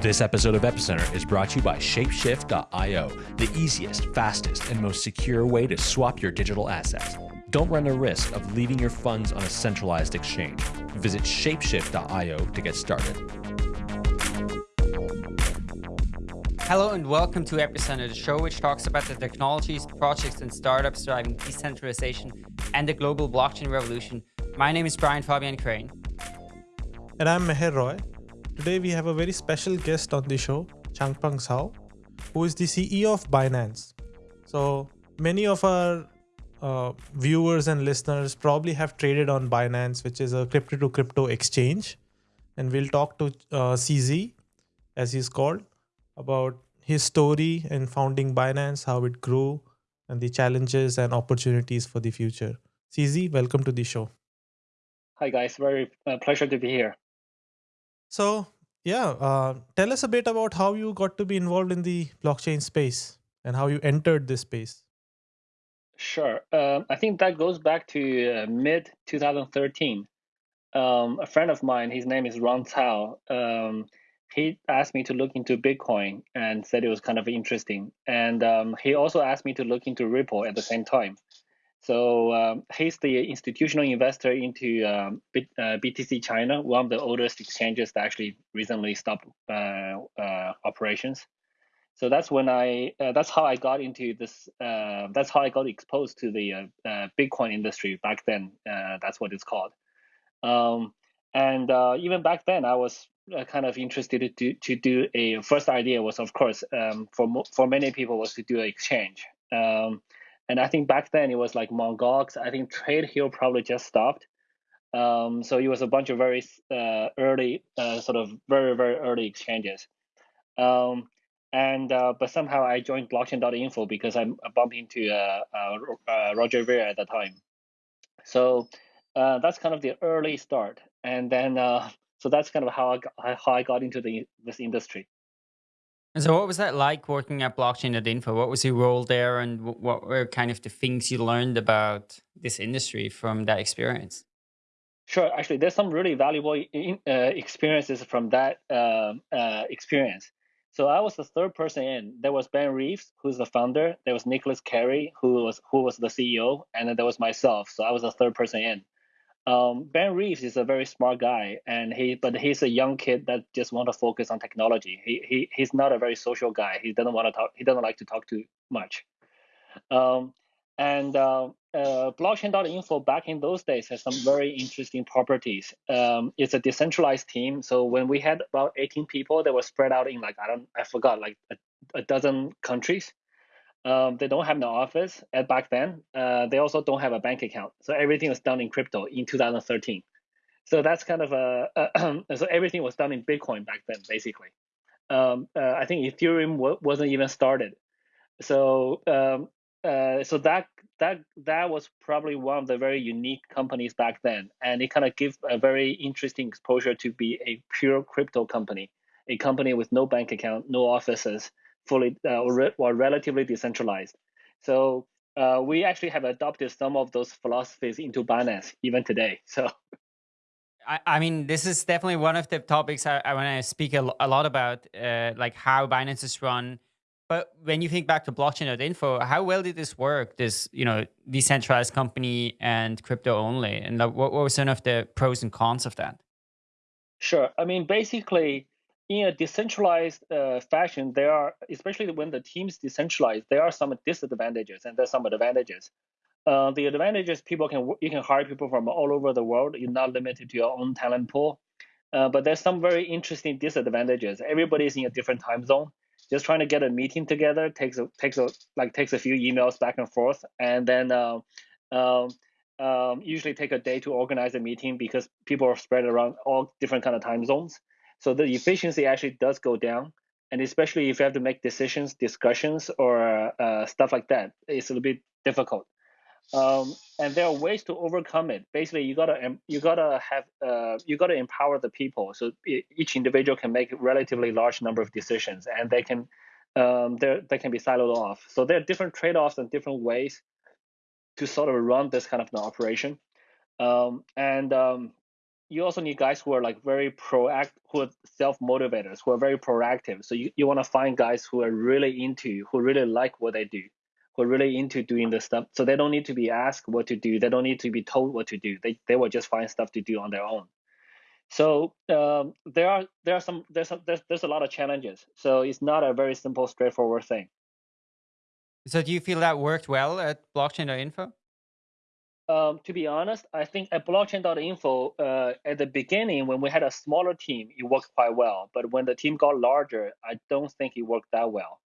This episode of Epicenter is brought to you by Shapeshift.io, the easiest, fastest, and most secure way to swap your digital assets. Don't run the risk of leaving your funds on a centralized exchange. Visit Shapeshift.io to get started. Hello and welcome to Epicenter, the show which talks about the technologies, projects, and startups driving decentralization and the global blockchain revolution. My name is Brian Fabian Crain. And I'm Meher Roy. Today we have a very special guest on the show, Changpeng Zhao, who is the CEO of Binance. So many of our uh, viewers and listeners probably have traded on Binance, which is a crypto to crypto exchange. And we'll talk to uh, CZ, as he's called, about his story in founding Binance, how it grew, and the challenges and opportunities for the future. CZ, welcome to the show. Hi, guys. Very uh, pleasure to be here. So, yeah, uh, tell us a bit about how you got to be involved in the blockchain space and how you entered this space. Sure. Um, I think that goes back to uh, mid 2013. Um, a friend of mine, his name is Ron Cao, um, he asked me to look into Bitcoin and said it was kind of interesting. And um, he also asked me to look into Ripple at the same time. So um, he's the institutional investor into um, B, uh, BTC China, one of the oldest exchanges that actually recently stopped uh, uh, operations. So that's when I uh, that's how I got into this. Uh, that's how I got exposed to the uh, Bitcoin industry back then. that's what it's called. Um, and even back then, I was kind of interested to to do a first idea was of course um, for for many people was to do an exchange. And I think back then it was like Mt. Gox. I think TradeHill probably just stopped. Um, so it was a bunch of very uh, early, uh, sort of very very early exchanges. Um, and uh, but somehow I joined blockchain.info because I, bumped into uh, uh, uh, Roger Ver at the time. So that's kind of the early start, and then so that's kind of how I got, how I got into the this industry. And so what was that like working at Blockchain at Info? What was your role there and what were kind of the things you learned about this industry from that experience? Sure. Actually, there's some really valuable in, uh, experiences from that uh, uh, experience. So I was the third person in. There was Ben Reeves, who's the founder. There was Nicolas Cary, who was who was the CEO, and then there was myself. So I was the third person in. Um, ben Reeves is a very smart guy, and he but he's a young kid that just want to focus on technology. He, he he's not a very social guy. He doesn't want to talk. He doesn't like to talk too much. Um, and uh, uh, blockchain.info back in those days has some very interesting properties. Um, it's a decentralized team. So when we had about 18 people, they were spread out in like I don't I forgot like a, a dozen countries. Um, they don't have an office at back then. Uh, they also don't have a bank account. So everything was done in crypto in 2013. So that's kind of a, a so everything was done in Bitcoin back then, basically. Um, uh, I think Ethereum wasn't even started. So um, uh, so that that that was probably one of the very unique companies back then, and it kind of gave a very interesting exposure to be a pure crypto company, a company with no bank account, no offices, fully uh, or, re- or relatively decentralized. So uh, we actually have adopted some of those philosophies into Binance even today. So. I, I mean, this is definitely one of the topics I, I want to speak a, a, lot about, uh, like how Binance is run. But when you think back to blockchain.info, how well did this work? This, you know, decentralized company and crypto only, and what, what were some of the pros and cons of that? Sure. I mean, basically, in a decentralized uh, fashion, there are, especially when the team's decentralized, there are some disadvantages and there's some advantages. Uh, the advantages people can you can hire people from all over the world. You're not limited to your own talent pool. Uh, but there's some very interesting disadvantages. Everybody's in a different time zone. Just trying to get a meeting together takes a, takes a like takes a few emails back and forth, and then uh, um, um, usually take a day to organize a meeting because people are spread around all different kind of time zones. So the efficiency actually does go down. And especially if you have to make decisions, discussions, or uh, stuff like that, it's a little bit difficult. Um, and there are ways to overcome it. Basically, you gotta you gotta have uh, you gotta empower the people so each individual can make a relatively large number of decisions, and they can um, they can be siloed off. So there are different trade-offs and different ways to sort of run this kind of an operation. Um, and um, you also need guys who are like very proact, who are self motivators, who are very proactive. So you, you want to find guys who are really into, who really like what they do, who are really into doing the stuff. So they don't need to be asked what to do. They don't need to be told what to do. They they will just find stuff to do on their own. So um, there are there are some there's a, there's there's a lot of challenges. So it's not a very simple, straightforward thing. So do you feel that worked well at blockchain.info? Um, to be honest, I think at blockchain.info, uh, at the beginning, when we had a smaller team, it worked quite well. But when the team got larger, I don't think it worked that well.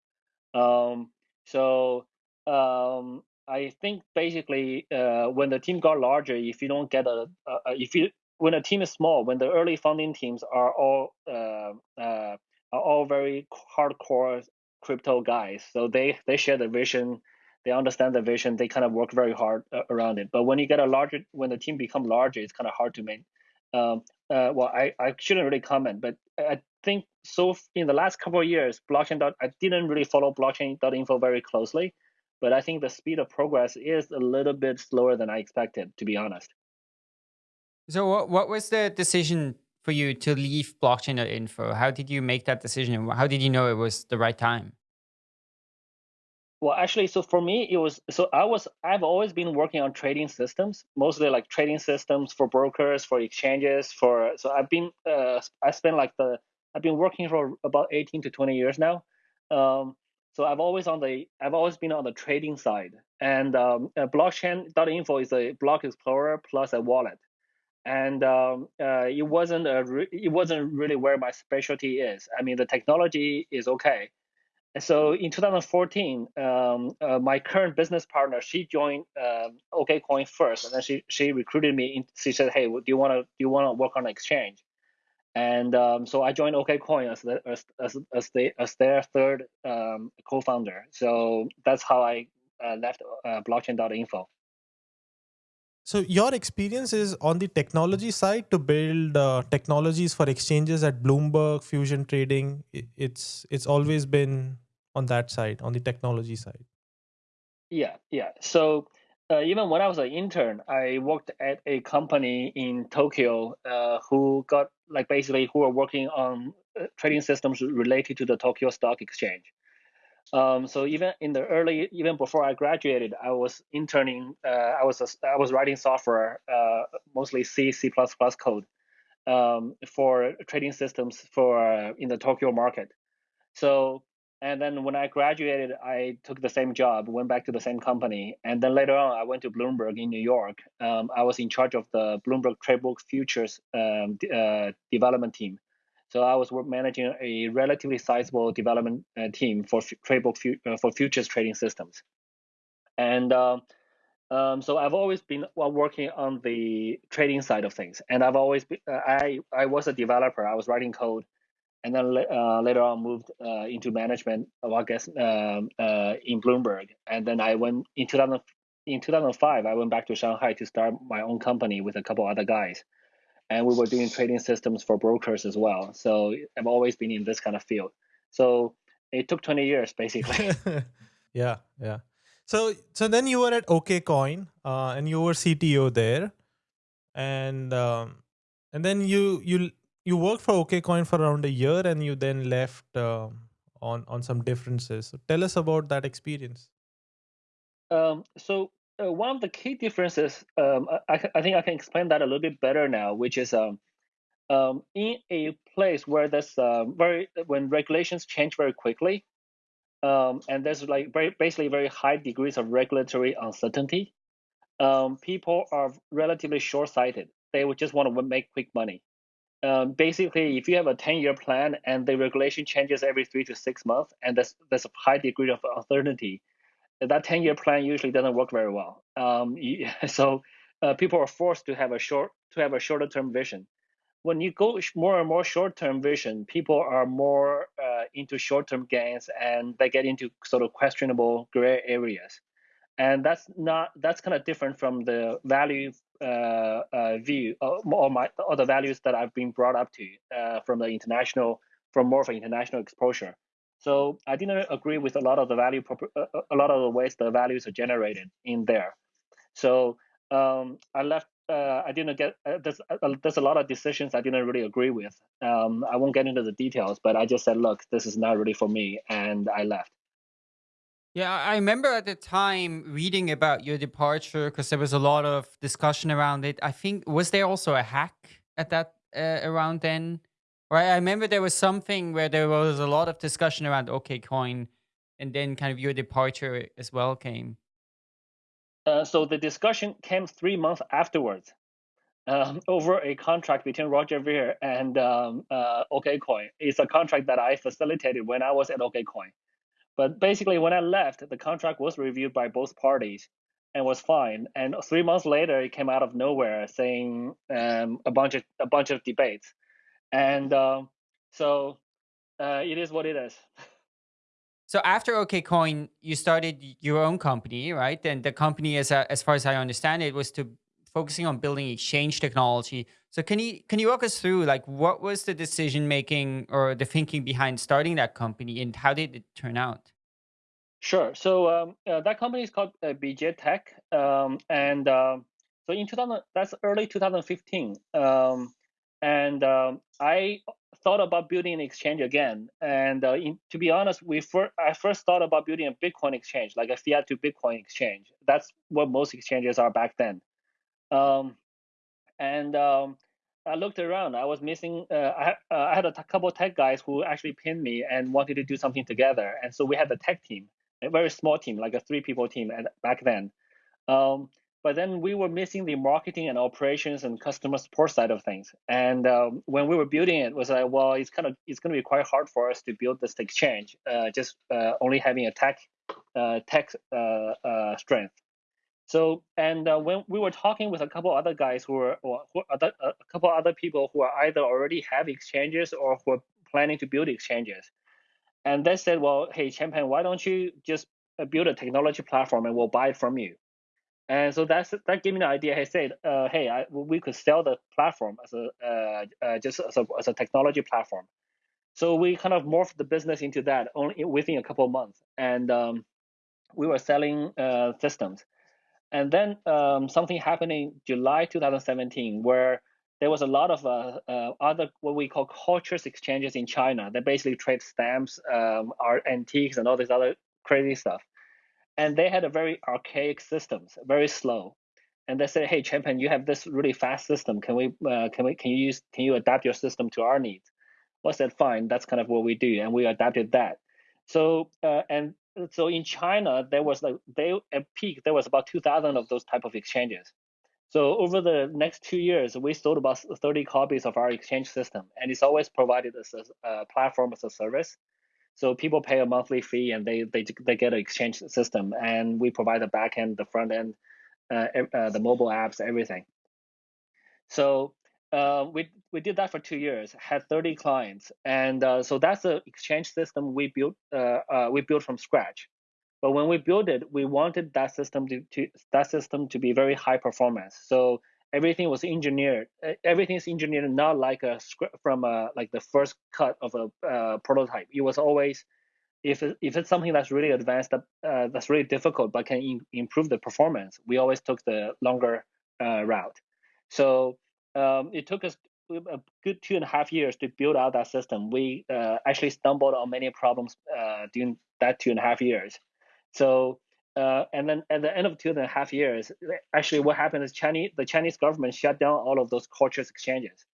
Um, so um, I think basically, uh, when the team got larger, if you don't get a, a, if you when a team is small, when the early funding teams are all uh, uh are all very hardcore crypto guys, so they they share the vision they understand the vision, they kind of work very hard uh, around it. But when you get a larger, when the team become larger, it's kind of hard to make. Um, uh, well, I, I shouldn't really comment, but I think so in the last couple of years, blockchain. Dot, I didn't really follow blockchain.info very closely, but I think the speed of progress is a little bit slower than I expected, to be honest. So what, what was the decision for you to leave blockchain.info? How did you make that decision? How did you know it was the right time? Well, actually, so for me, it was so I was I've always been working on trading systems, mostly like trading systems for brokers, for exchanges, for so I've been uh, I spent like the I've been working for about 18 to 20 years now. Um, so I've always on the I've always been on the trading side, and um, uh, blockchain.info is a block explorer plus a wallet, and um, uh, it wasn't a re- it wasn't really where my specialty is. I mean, the technology is okay so in 2014, um, uh, my current business partner, she joined um, OKCoin first, and then she she recruited me. In, she said, "Hey, do you want to do you want to work on an exchange?" And um, so I joined OKCoin as the, as as as their third um, co-founder. So that's how I uh, left uh, blockchain.info. So your experience is on the technology side to build uh, technologies for exchanges at Bloomberg, Fusion Trading. It's it's always been on that side, on the technology side. Yeah, yeah. So uh, even when I was an intern, I worked at a company in Tokyo uh, who got like basically who are working on uh, trading systems related to the Tokyo Stock Exchange. Um, so even in the early, even before I graduated, I was interning. Uh, I was a, I was writing software, uh, mostly C, C++ code, um, for trading systems for uh, in the Tokyo market. So and then when I graduated, I took the same job, went back to the same company, and then later on, I went to Bloomberg in New York. Um, I was in charge of the Bloomberg Tradebook Futures um, uh, development team. So I was managing a relatively sizable development uh, team for Tradebook uh, for futures trading systems. And um, um, so I've always been working on the trading side of things, and I've always uh, I I was a developer. I was writing code and then uh, later on moved uh, into management. I guess um, uh, in Bloomberg, and then I went in 2000, in 2005. I went back to Shanghai to start my own company with a couple other guys, and we were doing trading systems for brokers as well. So I've always been in this kind of field. So it took 20 years basically. yeah, yeah. So so then you were at OKCoin, uh, and you were CTO there, and um, and then you you you worked for OKCoin for around a year and you then left uh, on on some differences. So tell us about that experience. Um, so uh, one of the key differences, um, I, I, think I can explain that a little bit better now, which is um, um, in a place where there's uh, very when regulations change very quickly, um, and there's like very basically very high degrees of regulatory uncertainty. Um, people are relatively short-sighted. They would just want to make quick money um, basically, if you have a 10 year plan and the regulation changes every three to six months, and there's, there's a high degree of uncertainty, that 10 year plan usually doesn't work very well. Um, so uh, people are forced to have a short to have a shorter term vision. When you go more and more short term vision, people are more uh, into short term gains and they get into sort of questionable gray areas and that's not that's kind of different from the value uh, uh, view uh, or my or the values that I've been brought up to uh, from the international from more of an international exposure. So I didn't agree with a lot of the value uh, uh, a lot of the ways the values are generated in there. So um, I left uh, I didn't get uh, there's uh, there's a lot of decisions I didn't really agree with. Um, I won't get into the details, but I just said, look, this is not really for me, and I left. Yeah, I remember at the time reading about your departure because there was a lot of discussion around it. I think was there also a hack at that uh, around then? Right, I remember there was something where there was a lot of discussion around OKCoin, and then kind of your departure as well came. Uh, so the discussion came three months afterwards um, over a contract between Roger Ver and um, uh, OKCoin. It's a contract that I facilitated when I was at OKCoin. But basically, when I left, the contract was reviewed by both parties and was fine. And three months later, it came out of nowhere saying um, a bunch of a bunch of debates, and uh, so uh, it is what it is. So after OKCoin, you started your own company, right? And the company, as a, as far as I understand it, was to focusing on building exchange technology. So can you can you walk us through like what was the decision making or the thinking behind starting that company, and how did it turn out? Sure. So um, uh, that company is called uh, BJ Tech, um, and uh, so in 2000, that's early 2015, um, and um, I thought about building an exchange again. And uh, in, to be honest, we fir- I first thought about building a Bitcoin exchange, like a fiat to Bitcoin exchange. That's what most exchanges are back then. Um, and um, I looked around. I was missing. Uh, I, uh, I, had a t- couple tech guys who actually pinned me and wanted to do something together. And so we had a tech team, a very small team, like a three people team at, back then. Um, but then we were missing the marketing and operations and customer support side of things. And um, when we were building it, it was like, well, it's kind of it's going to be quite hard for us to build this exchange, uh, just uh, only having a tech uh, tech uh, strength. So, and uh, when we were talking with a couple other guys who were, or who, a couple other people who are either already have exchanges or who are planning to build exchanges, and they said, well, hey, Changpeng, why don't you just uh, build a technology platform and we'll buy it from you? And so that's that gave me the idea. He said, uh, hey, I, we could sell the platform as a uh, uh, just as a, as a technology platform. So we kind of morphed the business into that only within a couple of months, and um, we were selling uh, systems. And then um, something happened in July 2017 where there was a lot of uh, uh, other what we call cultures exchanges in China that basically trade stamps, um, art, antiques, and all this other crazy stuff. And they had a very archaic systems, very slow. And they said, "Hey, Changpeng, you have this really fast system. Can we, uh, can we, can you use, can you adapt your system to our needs?" Well, I said, "Fine, that's kind of what we do," and we adapted that. So, uh, and so in China, there was like they at peak there was about 2,000 of those type of exchanges. So over the next two years, we sold about 30 copies of our exchange system, and it's always provided as a uh, platform as a service. So people pay a monthly fee, and they they they get an exchange system, and we provide the back end, the front end, uh, uh, the mobile apps, everything. So uh, we we did that for two years, had 30 clients, and uh, so that's the exchange system we built uh, uh, we built from scratch. But when we built it, we wanted that system to, to that system to be very high performance. So everything was engineered. Everything is engineered not like a script from a like the first cut of a uh, prototype. It was always if if it's something that's really advanced, uh, that's really difficult, but can in, improve the performance, we always took the longer route. So um, it took us a good two and a half years to build out that system. We uh, actually stumbled on many problems uh, during that two and a half years. So, uh, and then at the end of two and a half years, actually what happened is Chinese, the Chinese government shut down all of those cultures exchanges.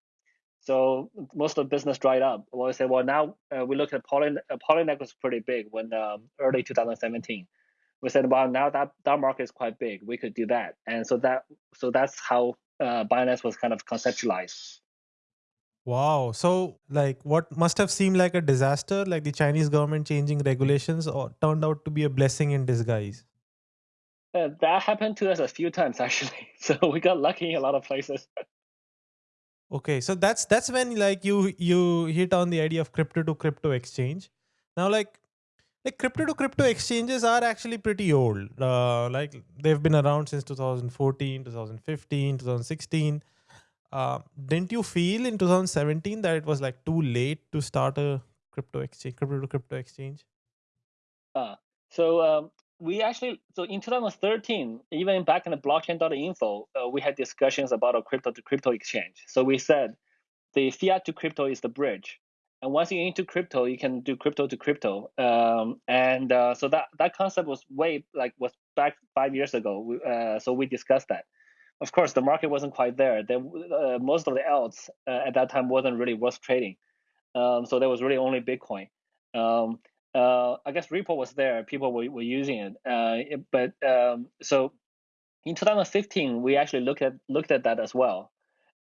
So most of the business dried up. Well, we said, well, now uh, we look at Poly, uh, Poloniex was pretty big when um, early 2017. We said, well, now that that market is quite big, we could do that. And so that so that's how uh, Binance was kind of conceptualized. Wow. So, like, what must have seemed like a disaster, like the Chinese government changing regulations, or turned out to be a blessing in disguise? Uh, that happened to us a few times, actually. So we got lucky in a lot of places. okay, so that's that's when like you you hit on the idea of crypto to crypto exchange. Now, like like crypto to crypto exchanges are actually pretty old. Uh, like they've been around since 2014, 2015, 2016. Uh, didn't you feel in 2017 that it was like too late to start a crypto exchange, crypto to crypto exchange? Uh, so um, we actually so in 2013, even back in the blockchain.info, uh, we had discussions about a crypto to crypto exchange. So we said the fiat to crypto is the bridge, and once you into crypto, you can do crypto to crypto. Um, and uh, so that that concept was way like was back five years ago. We, uh, so we discussed that. Of course, the market wasn't quite there. there uh, most of the else uh, at that time wasn't really worth trading. Um, so there was really only Bitcoin. Um, uh, I guess Ripple was there. People were, were using it. Uh, but um, so in 2015, we actually looked at looked at that as well.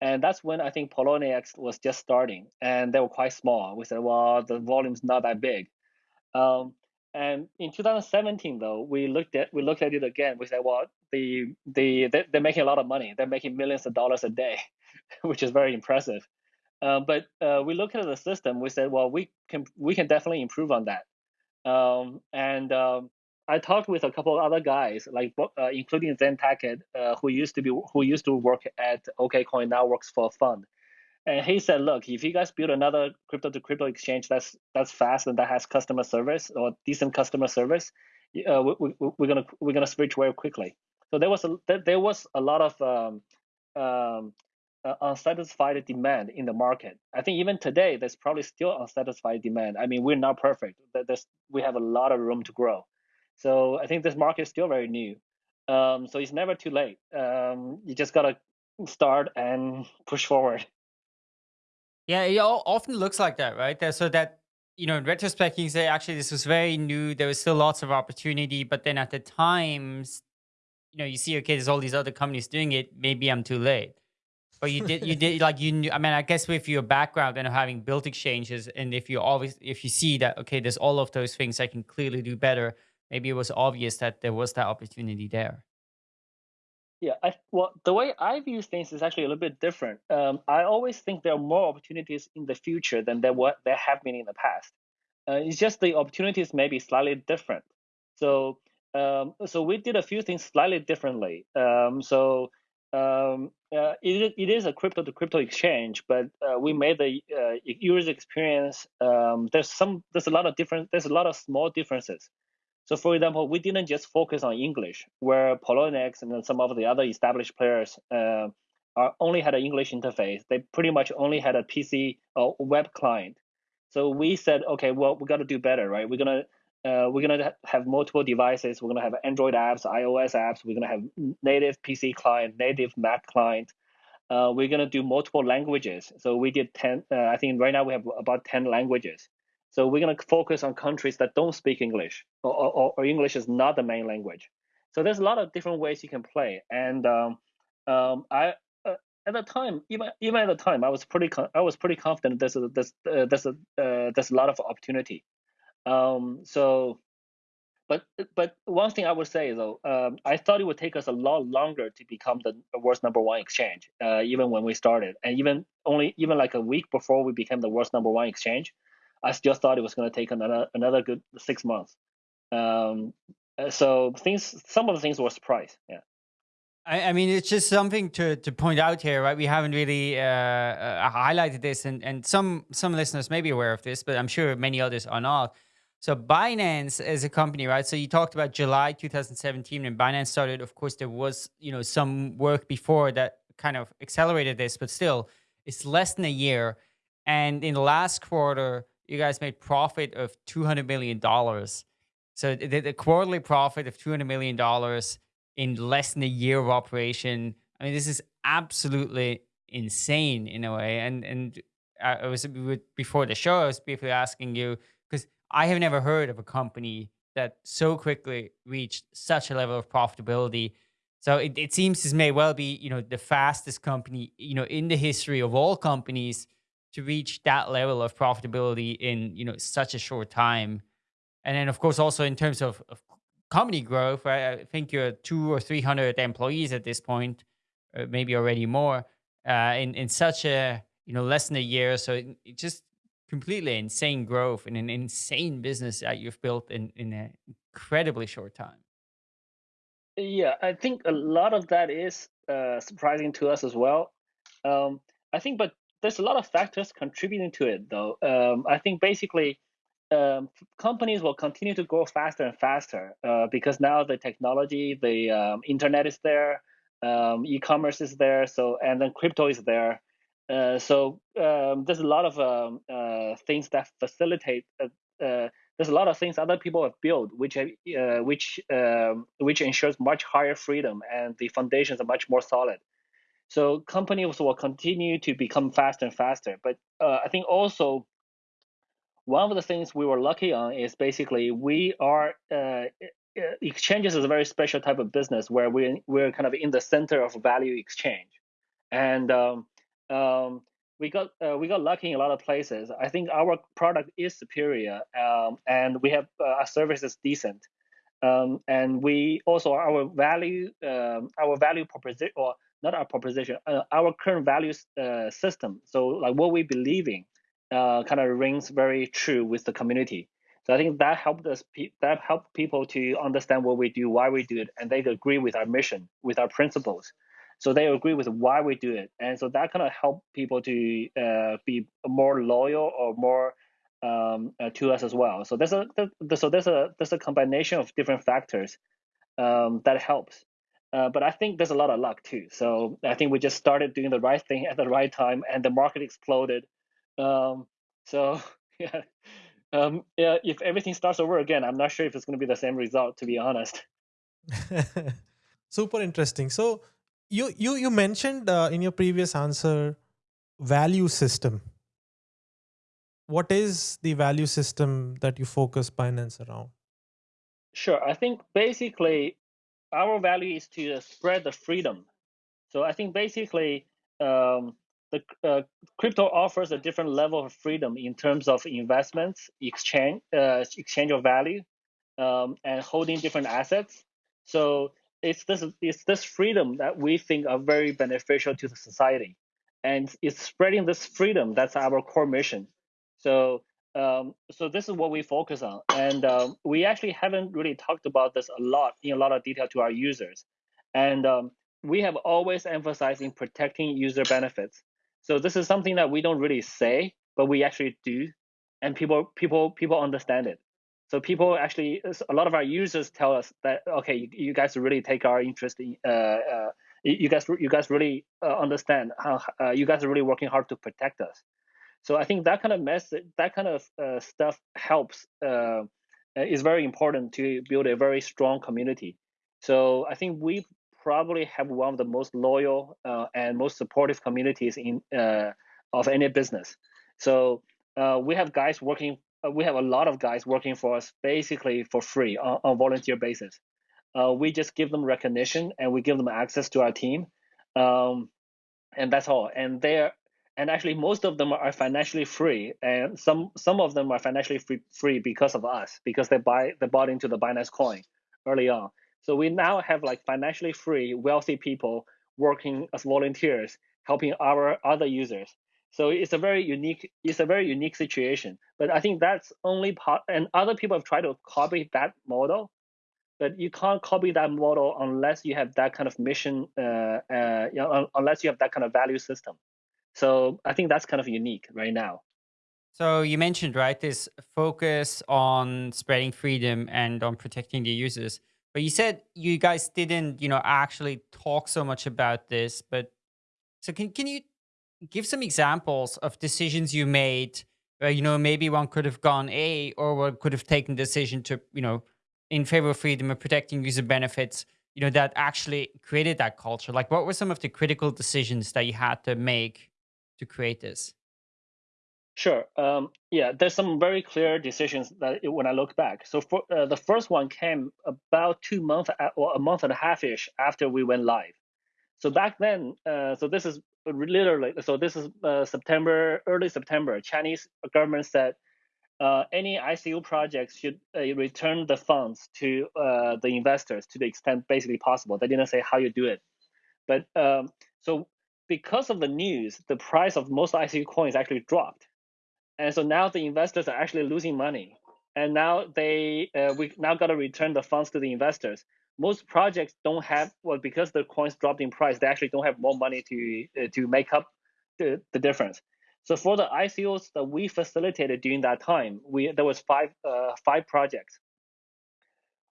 And that's when I think Poloniex was just starting, and they were quite small. We said, well, the volume's not that big. Um, and in 2017, though, we looked at we looked at it again. We said, well, the the they're making a lot of money. They're making millions of dollars a day, which is very impressive. Uh, but uh, we looked at the system. We said, well, we can we can definitely improve on that. Um, and um, I talked with a couple of other guys, like uh, including Zen Tackett, uh, who used to be who used to work at OKCoin, now works for a fund. And he said, look, if you guys build another crypto to crypto exchange that's that's fast and that has customer service or decent customer service, uh, we, are we, gonna we're gonna switch very quickly. So there was a there was a lot of um, um, uh, unsatisfied demand in the market. I think even today, there's probably still unsatisfied demand. I mean, we're not perfect. There's, we have a lot of room to grow. So I think this market is still very new. Um, so it's never too late. Um, you just gotta start and push forward. Yeah, it often looks like that, right? So that you know, in retrospect, you say actually this was very new. There was still lots of opportunity, but then at the times, you know, you see, okay, there's all these other companies doing it. Maybe I'm too late. But you did, you did like you knew. I mean, I guess with your background and having built exchanges, and if you always, if you see that okay, there's all of those things I can clearly do better. Maybe it was obvious that there was that opportunity there. Yeah, I, well, the way I view things is actually a little bit different. Um, I always think there are more opportunities in the future than there were there have been in the past. Uh, it's just the opportunities may be slightly different. So, um, so we did a few things slightly differently. Um, so um, uh, it, it is a crypto to crypto exchange, but uh, we made the uh, user experience. Um, there's some, there's a lot of different, there's a lot of small differences. So, for example, we didn't just focus on English, where Poloniex and some of the other established players uh, are only had an English interface. They pretty much only had a PC or web client. So we said, okay, well, we got to do better, right? We're gonna uh, we're going to have multiple devices. We're going to have Android apps, iOS apps. We're going to have native PC client, native Mac client. Uh, we're going to do multiple languages. So we did 10, uh, I think right now we have about 10 languages. So we're going to focus on countries that don't speak English or, or, or, English is not the main language. So there's a lot of different ways you can play. And um, um, I, uh, at the time, even even at the time, I was pretty I was pretty confident there's a, there's uh, there's a uh, there's a lot of opportunity. Um, so, but but one thing I would say though, um, I thought it would take us a lot longer to become the world's number one exchange, uh, even when we started, and even only even like a week before we became the world's number one exchange, I still thought it was going to take another another good six months. Um, uh, so things, some of the things were surprise. Yeah. I, I, mean, it's just something to, to point out here, right? We haven't really uh, uh, highlighted this, and, and some some listeners may be aware of this, but I'm sure many others are not. So Binance as a company, right? So you talked about July 2017 when Binance started. Of course, there was you know some work before that kind of accelerated this, but still, it's less than a year. And in the last quarter, you guys made profit of 200 million dollars. So the, the, quarterly profit of 200 million dollars in less than a year of operation. I mean, this is absolutely insane in a way. And and uh, I was before the show, I was briefly asking you I have never heard of a company that so quickly reached such a level of profitability. So it, it seems this may well be, you know, the fastest company, you know, in the history of all companies to reach that level of profitability in, you know, such a short time. And then of course, also in terms of, of company growth, right? I think you're two or 300 employees at this point, uh, maybe already more, uh, in, in such a, you know, less than a year. So it, it just completely insane growth in an insane business that you've built in in an incredibly short time. Yeah, I think a lot of that is uh, surprising to us as well. Um, I think, but there's a lot of factors contributing to it, though. Um, I think basically um, companies will continue to grow faster and faster uh, because now the technology, the um, internet is there, um, e-commerce is there, so and then crypto is there. Uh, so um, there's a lot of um, uh, things that facilitate. Uh, uh, there's a lot of things other people have built, which uh, which um, which ensures much higher freedom, and the foundations are much more solid. So companies will continue to become faster and faster. But I think also one of the things we were lucky on is basically we are exchanges is a very special type of business where we we're kind of in the center of value exchange, and um, we got uh, we got lucky in a lot of places. I think our product is superior, um, and we have uh, our service is decent, um, and we also our value um, our value proposition or not our proposition uh, our current value uh, system. So like what we believe in uh, kind of rings very true with the community. So I think that helped us that helped people to understand what we do, why we do it, and they agree with our mission, with our principles. So they agree with why we do it, and so that kind of helped people to uh, be more loyal or more um, uh, to us as well. So there's a so there's a there's a combination of different factors um, that helps. Uh, but I think there's a lot of luck too. So I think we just started doing the right thing at the right time, and the market exploded um, so yeah, um, yeah. If everything starts over again, I'm not sure if it's going to be the same result. To be honest. Super interesting. So you you you mentioned uh, in your previous answer value system. What is the value system that you focus Binance around? Sure. I think basically our value is to spread the freedom. So I think basically um, the uh, crypto offers a different level of freedom in terms of investments, exchange, uh, exchange of value, um, and holding different assets. So it's this it's this freedom that we think are very beneficial to the society, and it's spreading this freedom that's our core mission. So um, so this is what we focus on, and um, we actually haven't really talked about this a lot in a lot of detail to our users, and um, we have always emphasized in protecting user benefits. So this is something that we don't really say, but we actually do, and people people people understand it. So people actually, a lot of our users tell us that okay, you, guys really take our interest in. Uh, uh, you guys, you guys really uh, understand how uh, you guys are really working hard to protect us. So I think that kind of message, that kind of uh, stuff helps. Uh, is very important to build a very strong community. So I think we probably have one of the most loyal and most supportive communities in of any business. So we have guys working. Uh, we have a lot of guys working for us basically for free on, on volunteer basis. Uh, we just give them recognition and we give them access to our team, um, and that's all. And they're and actually most of them are financially free, and some some of them are financially free, free because of us because they buy they bought into the Binance Coin early on. So we now have like financially free, wealthy people working as volunteers, helping our other users. So it's a very unique, it's a very unique situation. But I think that's only part, and other people have tried to copy that model, but you can't copy that model unless you have that kind of mission, uh, uh, you know, unless you have that kind of value system. So I think that's kind of unique right now. So you mentioned right this focus on spreading freedom and on protecting the users. But you said you guys didn't, you know, actually talk so much about this. But so can can you give some examples of decisions you made? Where, you know, maybe one could have gone A, or one could have taken decision to, you know, in favor of freedom and protecting user benefits. You know, that actually created that culture. Like, what were some of the critical decisions that you had to make to create this? Sure. Um, yeah, there's some very clear decisions that when I look back. So for, uh, the first one came about two months or a month and a half ish after we went live. So back then, uh, so this is literally, so this is uh, September, early September. Chinese government said uh, any ICO projects should uh, return the funds to uh, the investors to the extent basically possible. They didn't say how you do it, but um, so because of the news, the price of most ICO coins actually dropped and so now the investors are actually losing money and now they uh, we now got to return the funds to the investors most projects don't have well because the coins dropped in price they actually don't have more money to uh, to make up the, the difference So for the ICOs that we facilitated during that time, we there was five uh, five projects.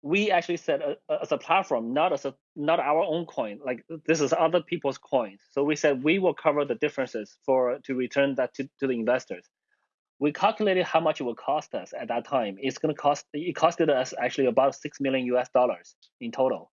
We actually said uh, as a platform, not as a not our own coin. Like this is other people's coins. So we said we will cover the differences for to return that to, to the investors. We calculated how much it would cost us at that time. It's going to cost it costed us actually about six million US dollars in total,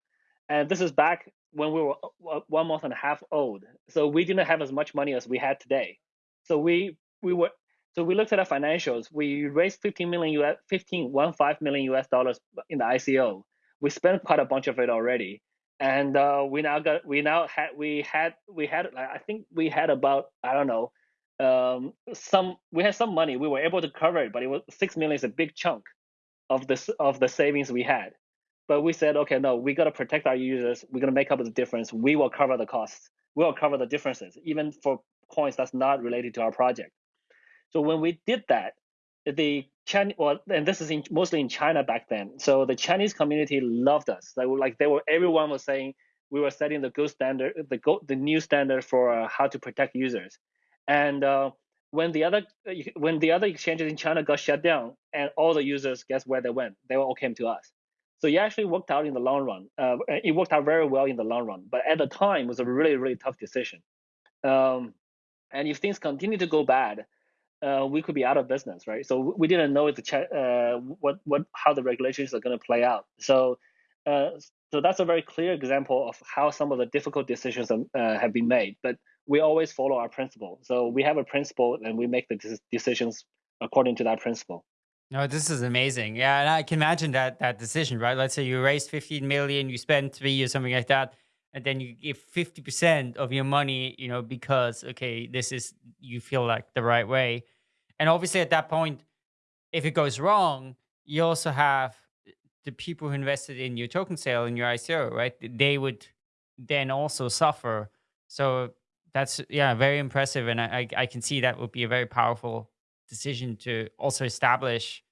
and this is back when we were uh, one month and a half old. So we didn't have as much money as we had today. So we we were so we looked at our financials. We raised 15 million US 15 one five million US dollars in the ICO. We spent quite a bunch of it already, and uh, we now got we now had we had we had I think we had about I don't know um, some we had some money. We were able to cover it, but it was six million is a big chunk of this of the savings we had. But we said, okay, no, we got to protect our users. We're gonna make up the difference. We will cover the costs. We will cover the differences, even for coins that's not related to our project. So when we did that, the Chinese, well, and this is in, mostly in China back then. So the Chinese community loved us. They were like they were everyone was saying we were setting the gold standard, the go, the new standard for uh, how to protect users. And uh, when the other when the other exchanges in China got shut down, and all the users, guess where they went? They all came to us. So it actually worked out in the long run. Uh, it worked out very well in the long run. But at the time, it was a really really tough decision. Um, and if things continue to go bad, uh, we could be out of business, right? So we didn't know the uh, what what how the regulations are going to play out. So uh, so that's a very clear example of how some of the difficult decisions uh, have been made. But we always follow our principle. So we have a principle, and we make the decisions according to that principle. No, this is amazing. Yeah, and I can imagine that that decision, right? Let's say you raise 15 million, you spend three or something like that and then you give 50% of your money, you know, because, okay, this is, you feel like the right way. And obviously at that point, if it goes wrong, you also have the people who invested in your token sale in your ICO, right? They would then also suffer. So that's, yeah, very impressive. And I, I can see that would be a very powerful decision to also establish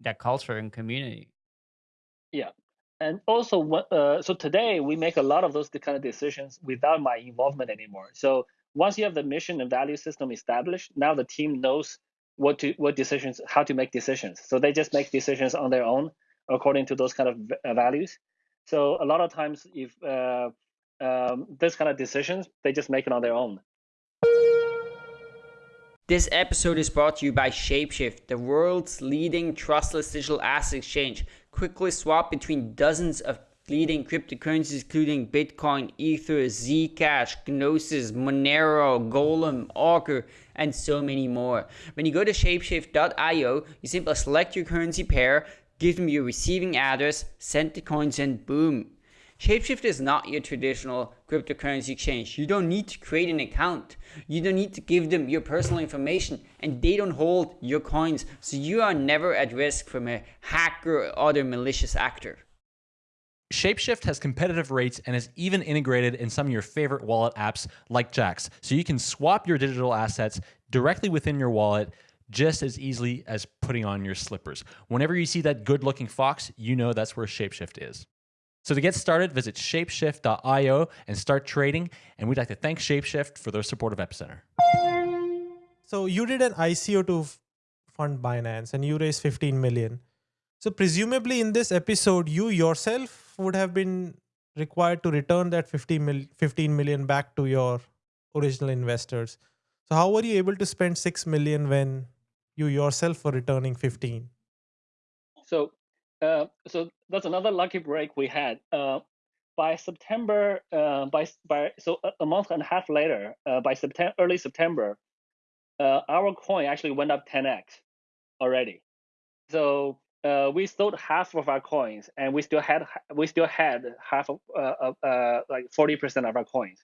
that culture and community. Yeah, and also uh, so today we make a lot of those kind of decisions without my involvement anymore so once you have the mission and value system established now the team knows what to what decisions how to make decisions so they just make decisions on their own according to those kind of uh, values. So a lot of times if uh, um, this kind of decisions they just make it on their own. This episode is brought to you by Shapeshift, the world's leading trustless digital asset exchange. Quickly swap between dozens of leading cryptocurrencies including Bitcoin, Ether, Zcash, Gnosis, Monero, Golem, Augur, and so many more. When you go to shapeshift.io, you simply select your currency pair, give them your receiving address, send the coins, and boom. Shapeshift is not your traditional cryptocurrency exchange. You don't need to create an account. You don't need to give them your personal information and they don't hold your coins. So you are never at risk from a hacker or other malicious actor. Shapeshift has competitive rates and is even integrated in some of your favorite wallet apps like Jaxx. So you can swap your digital assets directly within your wallet just as easily as putting on your slippers. Whenever you see that good looking fox, you know that's where Shapeshift is. So to get started, visit shapeshift.io and start trading. And we'd like to thank Shapeshift for their support of Epicenter. So you did an ICO to fund Binance and you raised 15 million. So presumably in this episode, you yourself would have been required to return that 15 million back to your original investors. So how were you able to spend 6 million when you yourself were returning 15? So uh, so that's another lucky break we had. Uh, by September, uh, by by so a, a, month and a half later, uh, by September, early September, uh, our coin actually went up 10x already. So we sold half of our coins, and we still had we still had half of like 40% of our coins.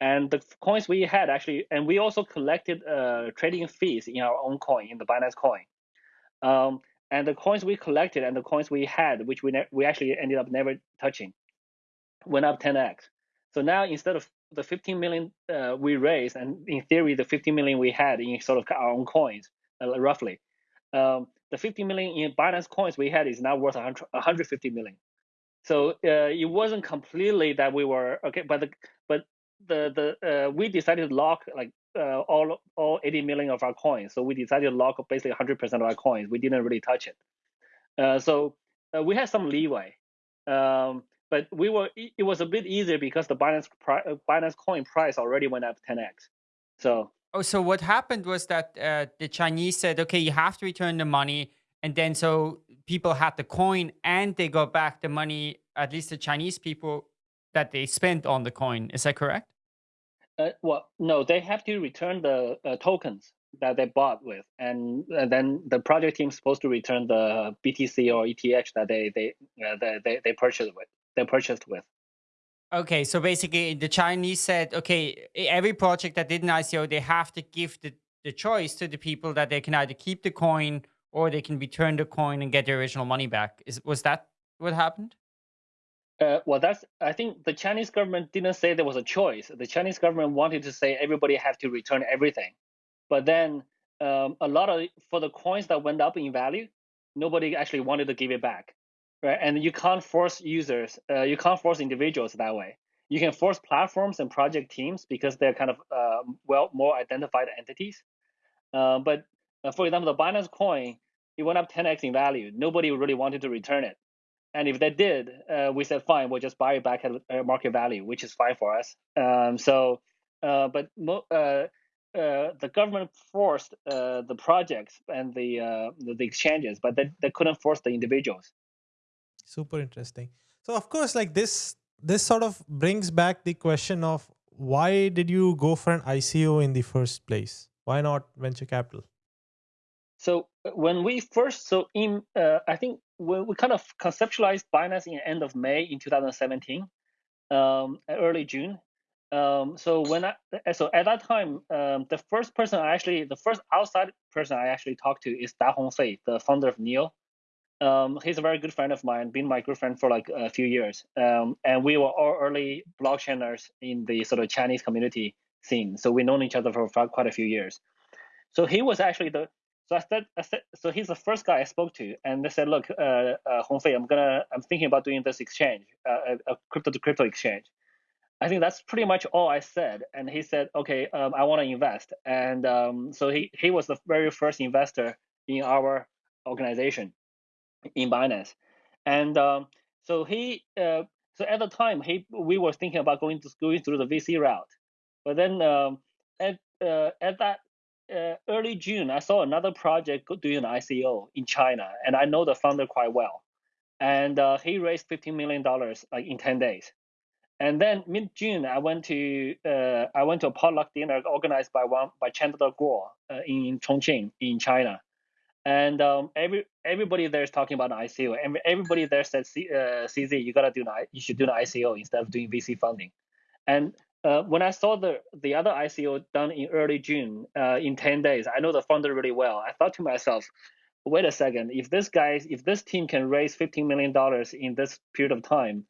And the coins we had actually, and we also collected trading fees in our own coin, in the Binance coin. Um, and the coins we collected and the coins we had, which we we actually ended up never touching, went up 10x. So now instead of the 15 million uh, we raised, and in theory the 15 million we had in sort of our own coins, uh, roughly, um, the 50 million in Binance coins we had is now worth 100, 150 million. So uh, it wasn't completely that we were okay, but the the the uh, we decided to lock like uh, all all 80 million of our coins. So we decided to lock basically 100% of our coins. We didn't really touch it. Uh, so uh, we had some leeway, um, but we were it was a bit easier because the Binance uh, Binance coin price already went up 10x. So oh, so what happened was that uh, the Chinese said, okay, you have to return the money, and then so people had the coin and they got back the money. At least the Chinese people that they spent on the coin. Is that correct? Uh, well, no, they have to return the uh, tokens that they bought with, and, and then the project team is supposed to return the BTC or ETH that they they uh, they, they purchased with. They purchased with. Okay, so basically, the Chinese said, okay, every project that did an ICO, they have to give the, the choice to the people that they can either keep the coin or they can return the coin and get their original money back. Is was that what happened? Uh, well, that's. I think the Chinese government didn't say there was a choice. The Chinese government wanted to say everybody have to return everything, but then um, a lot of for the coins that went up in value, nobody actually wanted to give it back, right? And you can't force users, uh, you can't force individuals that way. You can force platforms and project teams because they're kind of uh, well more identified entities. Uh, but uh, for example, the Binance coin, it went up 10x in value. Nobody really wanted to return it. And if they did, uh, we said fine, we'll just buy it back at market value, which is fine for us. Um, so, uh, but mo- uh, uh the government forced uh, the projects and the, uh, the, the exchanges, but they, they couldn't force the individuals. Super interesting. So of course, like this this sort of brings back the question of why did you go for an ICO in the first place? Why not venture capital? So when we first, so in, uh, I think when we kind of conceptualized Binance in end of May in 2017, um, early June. Um, so when I, so at that time, um, the first person I actually, the first outside person I actually talked to is Da Hongfei, the founder of Neo. Um, he's a very good friend of mine, been my good friend for like a few years. Um, and we were all early blockchainers in the sort of Chinese community scene. So we known each other for quite a few years. So he was actually the so I said, I said, so he's the first guy I spoke to, and they said, look, uh, uh, Hongfei, I'm gonna, I'm thinking about doing this exchange, uh, a, a crypto to crypto exchange. I think that's pretty much all I said, and he said, okay, um, I want to invest, and um, so he he was the very first investor in our organization, in Binance, and um, so he, uh, so at the time, he we were thinking about going to going through the VC route, but then um, at uh, at that uh, early June, I saw another project doing an ICO in China, and I know the founder quite well. And uh, he raised $15 million like in 10 days. And then mid June, I went to uh, I went to a potluck dinner organized by one by Chandler Guo uh, in Chongqing in China, and um, every everybody there is talking about an ICO. And everybody there said, uh, "CZ, you gotta do an, you should do an ICO instead of doing VC funding." And uh, when I saw the the other ICO done in early June uh, in 10 days, I know the founder really well. I thought to myself, wait a second, if this guy, if this team can raise 15 million dollars in this period of time,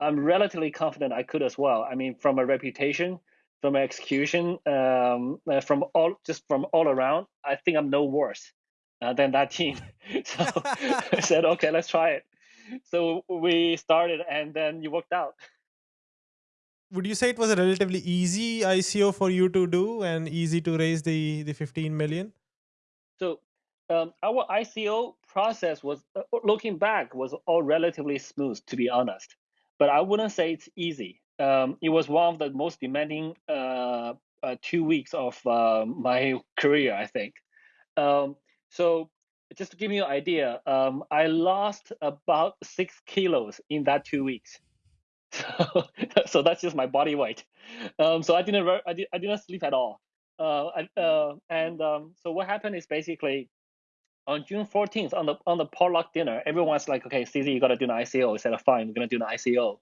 I'm relatively confident I could as well. I mean, from a reputation, from execution, um, uh, from all just from all around, I think I'm no worse uh, than that team. so I said, okay, let's try it. So we started, and then it worked out would you say it was a relatively easy ICO for you to do and easy to raise the the 15 million? So um, our ICO process was uh, looking back was all relatively smooth to be honest, but I wouldn't say it's easy. Um, it was one of the most demanding uh, uh, two weeks of uh, my career, I think. Um, so just to give you an idea, um, I lost about six kilos in that two weeks. So, so that's just my body weight. Um, so I didn't I, did, I didn't sleep at all. Uh, I, uh, and um, so what happened is basically on June 14th on the on the potluck dinner, everyone's like, okay, CZ, you got to do an ICO. I said, fine, we're gonna do an ICO.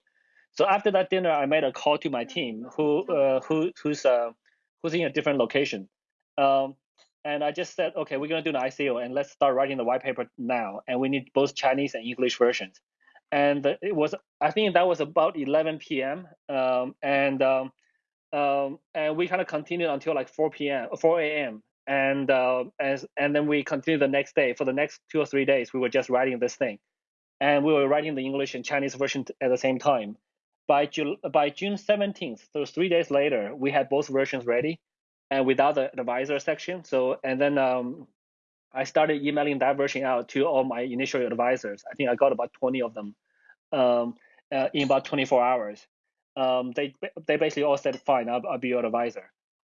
So after that dinner, I made a call to my team, who uh, who who's uh, who's in a different location. Um, and I just said, okay, we're gonna do an ICO, and let's start writing the white paper now. And we need both Chinese and English versions and it was I think that was about 11 p.m. Um, and um, um, and we kind of continued until like 4 p.m. 4 a.m. and uh, as and then we continued the next day for the next two or three days we were just writing this thing, and we were writing the English and Chinese version at the same time. By June by June 17th, so three days later, we had both versions ready. and without the advisor section. So and then um, I started emailing that version out to all my initial advisors. I think I got about 20 of them um, uh, in about 24 hours. Um, they they basically all said, "Fine, I'll, I'll be your advisor."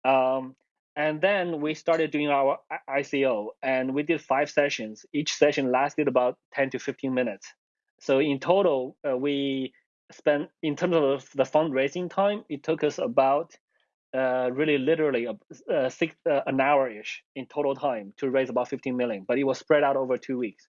Um, and then we started doing our ICO, and we did five sessions. Each session lasted about 10 to 15 minutes. So in total, uh, we spent in terms of the fundraising time, it took us about uh, really literally a, uh, six, uh, an hour ish in total time to raise about 15 million, but it was spread out over two weeks.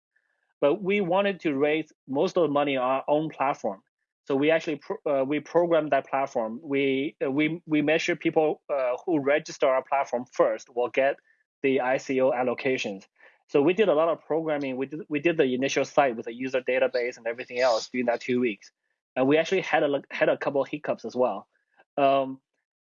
But we wanted to raise most of the money on our own platform. So we actually pro- uh, we programmed that platform. We uh, we we measure people uh, who register our platform first will get the ICO allocations. So we did a lot of programming. We did we did the initial site with a user database and everything else during that two weeks, and we actually had a had a couple of hiccups as well. Um,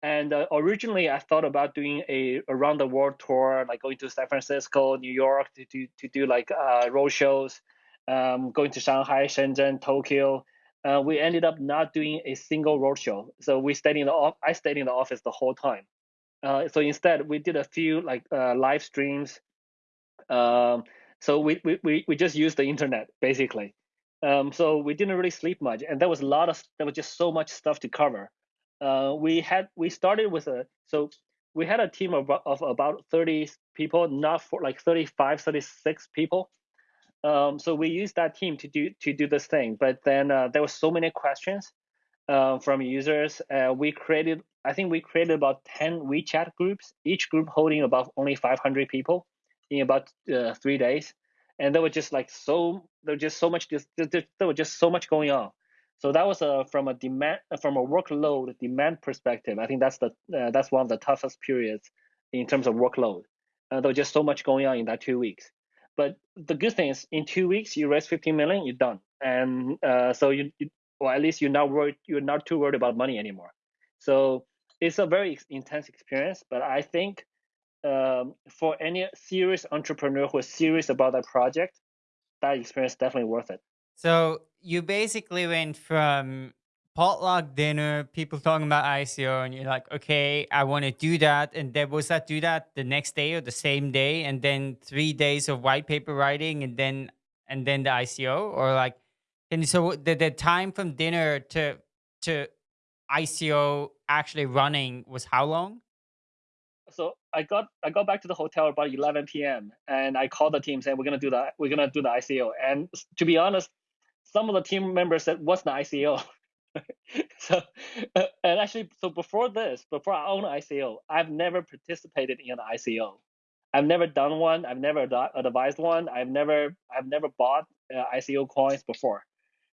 and uh, originally, I thought about doing a around the world tour, like going to San Francisco, New York to do to do like uh, road shows, um, going to Shanghai, Shenzhen, Tokyo. Uh, we ended up not doing a single road show, so we stayed in the I stayed in the office the whole time. Uh, so instead, we did a few like uh, live streams. Um, so we, we we we just used the internet basically. Um, so we didn't really sleep much, and there was a lot of there was just so much stuff to cover uh, we had we started with a so we had a team of, of about 30 people not for like 35 36 people. Um, so we used that team to do to do this thing but then uh, there were so many questions uh, from users uh, we created i think we created about 10 wechat groups each group holding about only 500 people in about uh, three days. And there were just like so there was just so much just there was just so much going on so that was a from a demand from a workload demand perspective. I think that's the uh, that's one of the toughest periods in terms of workload. Uh, there was just so much going on in that two weeks. But the good thing is, in two weeks you raise 15 million, you're done, and uh, so you, you, or at least you're not worried, you're not too worried about money anymore. So it's a very intense experience. But I think um, for any serious entrepreneur who is serious about that project, that experience is definitely worth it. So you basically went from potluck dinner, people talking about ICO, and you're like, okay, I want to do that. And then was that do that the next day or the same day, and then three days of white paper writing, and then and then the ICO, or like, and so the the time from dinner to to ICO actually running was how long? So I got I got back to the hotel about 11 p.m. and I called the team saying we're gonna do that we're gonna do the ICO. And to be honest, some of the team members said, "What's the ICO?" so, uh, and actually, so before this, before I own ICO, I've never participated in an ICO. I've never done one. I've never advised one. I've never, I've never bought uh, ICO coins before.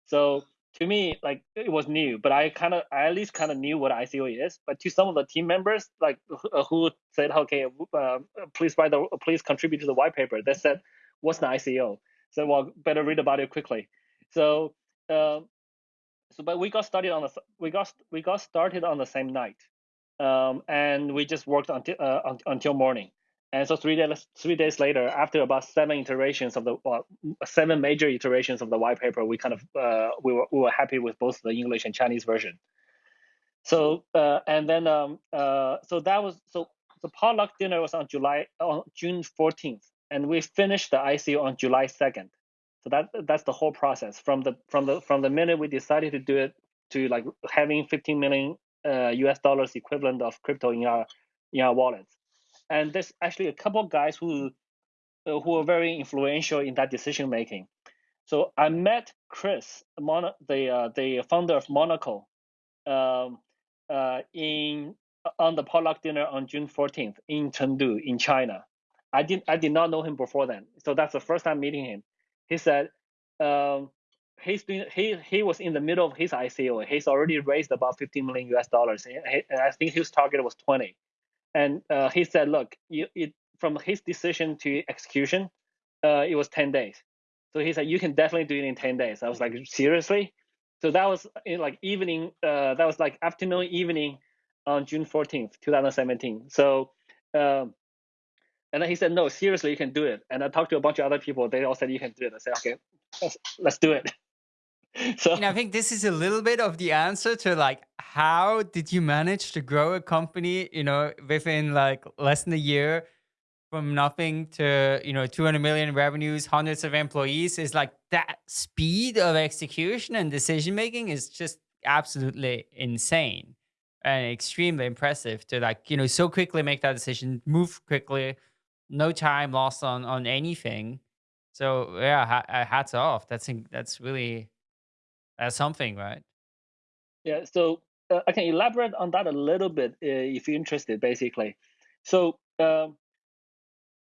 So to me, like it was new, but I kind of, I at least kind of knew what ICO is. But to some of the team members, like uh, who said, "Okay, uh, please write the, please contribute to the white paper," they said, "What's the ICO?" So well, better read about it quickly. So, uh, so but we got started on the we got we got started on the same night, um, and we just worked until uh, until morning. And so three days three days later, after about seven iterations of the well, seven major iterations of the white paper, we kind of uh, we were we were happy with both the English and Chinese version. So uh, and then um, uh, so that was so the potluck dinner was on July on June 14th, and we finished the ICO on July 2nd. So that that's the whole process from the from the from the minute we decided to do it to like having 15 million uh, US dollars equivalent of crypto in our in our wallets. And there's actually a couple of guys who uh, who are very influential in that decision making. So I met Chris, Mon- the uh, the founder of Monaco, um, uh, in on the potluck dinner on June 14th in Chengdu in China. I did I did not know him before then, so that's the first time meeting him he said um, he's doing he he was in the middle of his ICO. He's already raised about 15 million US dollars, and I think his target was 20. And uh, he said, look, you, it, from his decision to execution, uh, it was 10 days. So he said you can definitely do it in 10 days. I was like, seriously? So that was in like evening. Uh, that was like afternoon, evening on June 14th, 2017. So um, and then he said, no, seriously, you can do it. And I talked to a bunch of other people. They all said you can do it. I said, okay, let's, let's do it. so And I think this is a little bit of the answer to like, how did you manage to grow a company, you know, within like less than a year from nothing to, you know, 200 million revenues, hundreds of employees is like that speed of execution and decision making is just absolutely insane and extremely impressive to like, you know, so quickly make that decision, move quickly, no time lost on on anything. So yeah, uh, hats off. That's that's really that's something, right? Yeah, so uh, I can elaborate on that a little bit uh, if you're interested, basically. So um,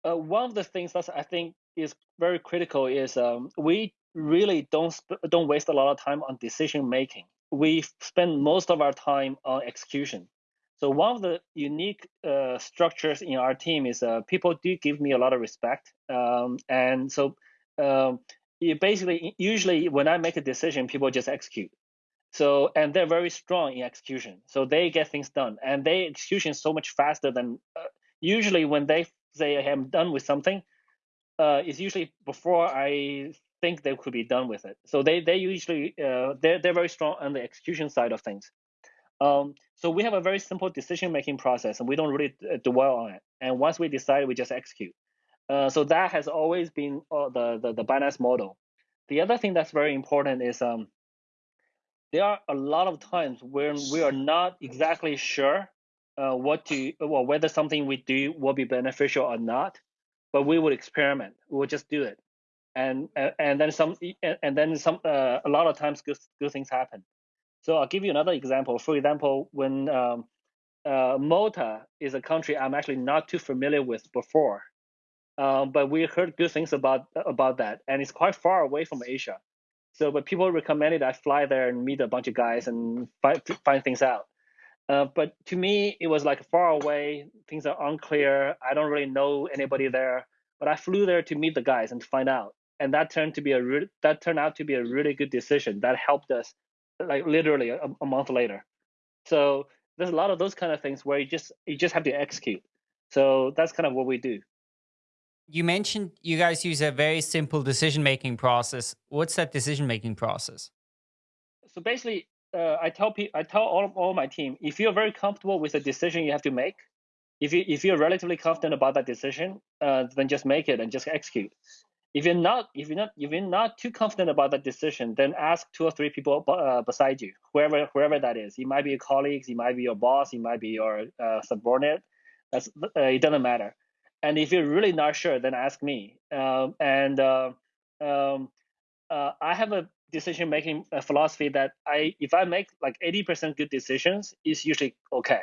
uh, one of the things that I think is very critical is um, we really don't don't waste a lot of time on decision making. We spend most of our time on execution. So one of the unique uh, structures in our team is uh, people do give me a lot of respect, um, and so um, you basically usually when I make a decision, people just execute. So and they're very strong in execution, so they get things done, and they execution so much faster than uh, usually when they say I'm done with something, uh, it's usually before I think they could be done with it. So they they usually uh, they're they're very strong on the execution side of things. Um, so we have a very simple decision making process, and we don't really uh, dwell on it. And once we decide, we just execute. Uh, so that has always been uh, the, the the Binance model. The other thing that's very important is um, there are a lot of times when we are not exactly sure uh, what to well whether something we do will be beneficial or not, but we would experiment. We would just do it, and and then some and then some uh, a lot of times good good things happen. So I'll give you another example. For example, when um, uh, Malta is a country I'm actually not too familiar with before, um, but we heard good things about about that, and it's quite far away from Asia. So, but people recommended I fly there and meet a bunch of guys and find find things out. Uh, but to me, it was like far away. Things are unclear. I don't really know anybody there. But I flew there to meet the guys and to find out, and that turned to be a re- that turned out to be a really good decision. That helped us, like literally a, a month later. So there's a lot of those kind of things where you just you just have to execute. So that's kind of what we do. You mentioned you guys use a very simple decision making process. What's that decision making process? So basically, uh, I tell people, I tell all all my team, if you're very comfortable with the decision you have to make, if you if you're relatively confident about that decision, uh, then just make it and just execute. If you're not, if you're not, if you're not too confident about that decision, then ask two or three people uh, beside you, whoever whoever that is. It might be your colleagues, it might be your boss, it might be your uh, subordinate. That's uh, it doesn't matter. And if you're really not sure, then ask me. Um, and uh, um, uh, I have a decision making philosophy that I if I make like 80% good decisions, it's usually okay.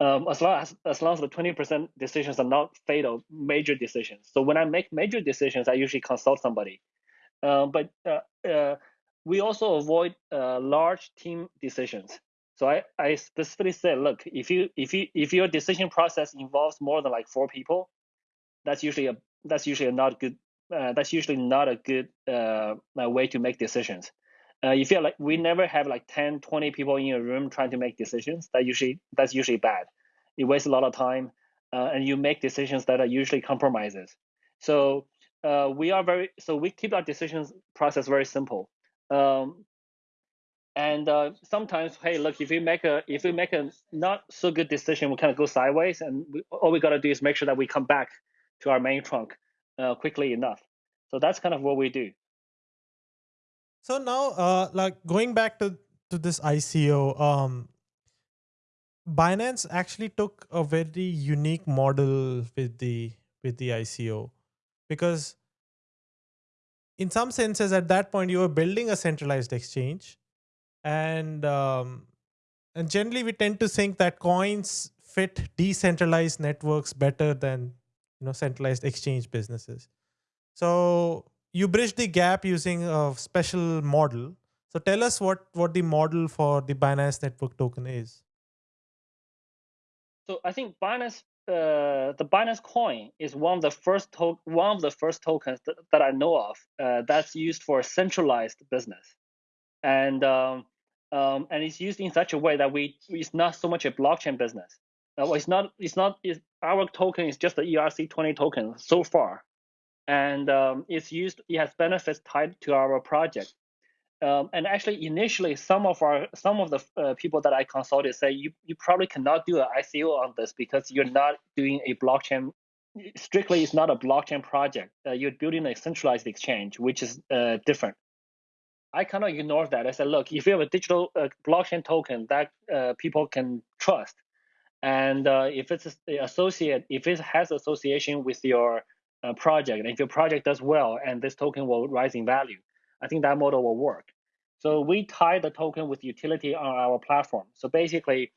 Um, as long as as long as the 20% decisions are not fatal major decisions. So when I make major decisions, I usually consult somebody. Uh, but uh, uh, we also avoid uh, large team decisions. So I, I specifically said, look, if you if you if your decision process involves more than like four people, that's usually a that's usually a not good uh, that's usually not a good way to make decisions. Uh, you feel like we never have like 10, 20 people in a room trying to make decisions. That usually that's usually bad. it wastes a lot of time, uh, and you make decisions that are usually compromises. So uh, we are very so we keep our decisions process very simple. Um, and uh, sometimes, hey, look, if we make a if we make a not so good decision, we kind of go sideways, and we, all we got to do is make sure that we come back to our main trunk uh, quickly enough. So that's kind of what we do. So now, uh, like going back to to this ICO, um, Binance actually took a very unique model with the with the ICO, because in some senses, at that point, you were building a centralized exchange, and um, and generally we tend to think that coins fit decentralized networks better than you know centralized exchange businesses. So you bridge the gap using a special model so tell us what what the model for the binance network token is so i think binance uh, the Binance Coin is one of the first one of the first tokens th- that I know of uh, that's used for centralized business, and um, um, and it's used in such a way that we it's not so much a blockchain business. Uh, it's not. It's not. It's, our token is just the ERC20 token so far, and um, it's used. It has benefits tied to our project. Um, and actually, initially, some of our some of the uh, people that I consulted say you you probably cannot do an ICO on this because you're not doing a blockchain. Strictly, it's not a blockchain project. Uh, you're building a centralized exchange, which is uh, different. I kind of ignored that. I said, look, if you have a digital uh, blockchain token that uh, people can trust, and uh, if it's associate, if it has association with your project, and if your project does well, and this token will rise in value, I think that model will work. So we tie the token with utility on our platform. So basically,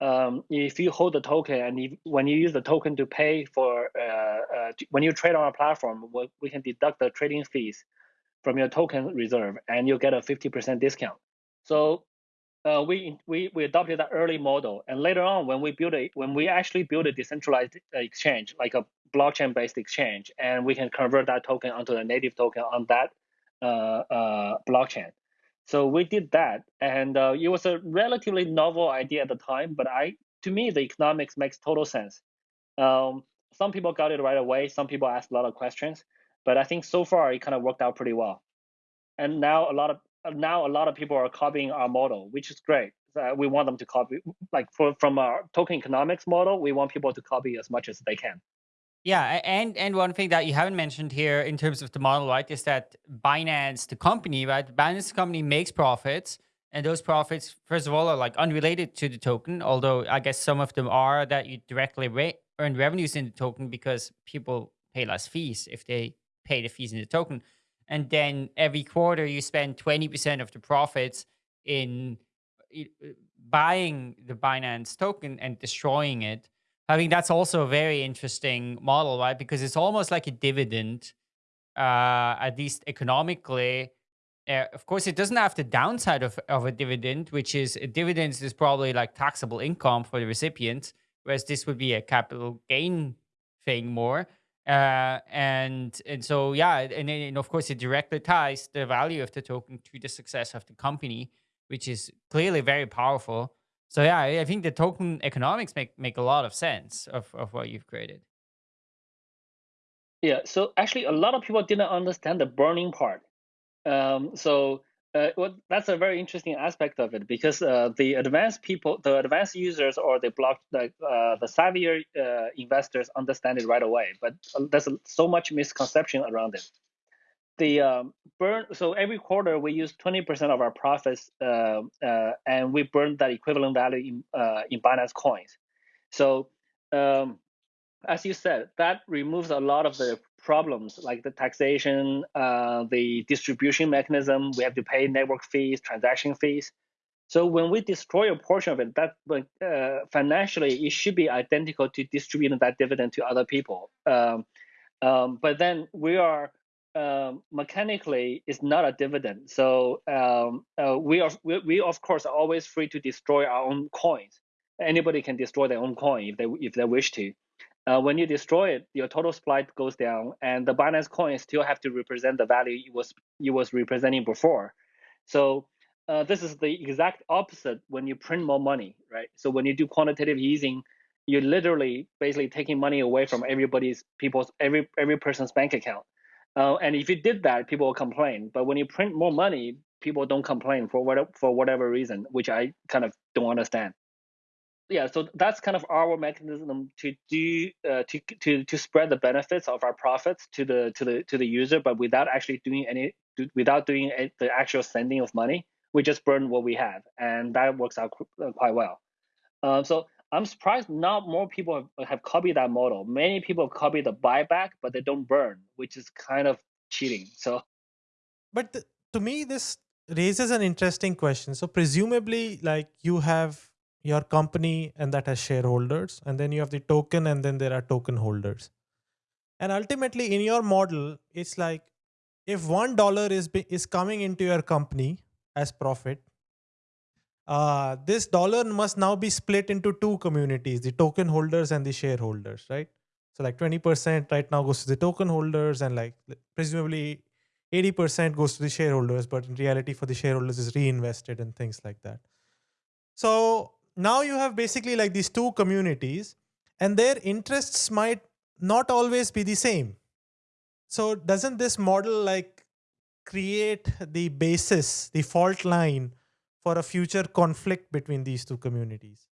um, if you hold the token and if, when you use the token to pay for, uh, uh, when you trade on our platform, we, we can deduct the trading fees from your token reserve and you'll get a 50% discount. So uh, we, we, we adopted that early model. And later on, when we build a, when we actually build a decentralized exchange, like a blockchain based exchange, and we can convert that token onto the native token on that uh, uh, blockchain. So we did that, and uh, it was a relatively novel idea at the time. But I, to me, the economics makes total sense. Um, some people got it right away. Some people asked a lot of questions, but I think so far it kind of worked out pretty well. And now a lot of now a lot of people are copying our model, which is great. Uh, we want them to copy, like for, from our token economics model, we want people to copy as much as they can. Yeah, and and one thing that you haven't mentioned here in terms of the model, right, is that Binance, the company, right, Binance the company makes profits, and those profits, first of all, are like unrelated to the token. Although I guess some of them are that you directly re earn revenues in the token because people pay less fees if they pay the fees in the token, and then every quarter you spend twenty percent of the profits in buying the Binance token and destroying it I think that's also a very interesting model, right? Because it's almost like a dividend, uh, at least economically. Uh, of course, it doesn't have the downside of, of a dividend, which is a dividend is probably like taxable income for the recipient, whereas this would be a capital gain thing more. Uh, and and so yeah, and, and of course it directly ties the value of the token to the success of the company, which is clearly very powerful. So yeah, I think the token economics make make a lot of sense of, of what you've created. Yeah, so actually a lot of people didn't understand the burning part. Um, so uh, that's a very interesting aspect of it because uh, the advanced people, the advanced users or the block, the, uh, the savvier uh, investors understand it right away. But uh, there's so much misconception around it the um, burn so every quarter we use 20% of our profits uh, uh, and we burn that equivalent value in uh, in binance coins. So um, as you said that removes a lot of the problems like the taxation uh, the distribution mechanism we have to pay network fees transaction fees. So when we destroy a portion of it that uh, financially it should be identical to distributing that dividend to other people. Um, um, but then we are um, mechanically is not a dividend. So um, uh, we are we, we of course are always free to destroy our own coins. Anybody can destroy their own coin if they if they wish to. Uh, when you destroy it, your total supply goes down, and the Binance coin still have to represent the value it was was representing before. So uh, this is the exact opposite when you print more money, right? So when you do quantitative easing, you're literally basically taking money away from everybody's people's every every person's bank account. Uh, and if you did that, people will complain. But when you print more money, people don't complain for what for whatever reason, which I kind of don't understand. Yeah, so that's kind of our mechanism to do uh, to to to spread the benefits of our profits to the to the to the user, but without actually doing any without doing the actual sending of money. We just burn what we have, and that works out uh, quite well. Uh, so I'm surprised not more people have, have copied that model. Many people copy the buyback, but they don't burn, which is kind of cheating. So, but the, to me, this raises an interesting question. So, presumably, like you have your company and that has shareholders, and then you have the token, and then there are token holders. And ultimately, in your model, it's like if one dollar is is coming into your company as profit, uh, this dollar must now be split into two communities, the token holders and the shareholders, right? So like 20% right now goes to the token holders and like presumably 80% goes to the shareholders, but in reality for the shareholders is reinvested and things like that. So now you have basically like these two communities and their interests might not always be the same. So doesn't this model like create the basis, the fault line for a future conflict between these two communities?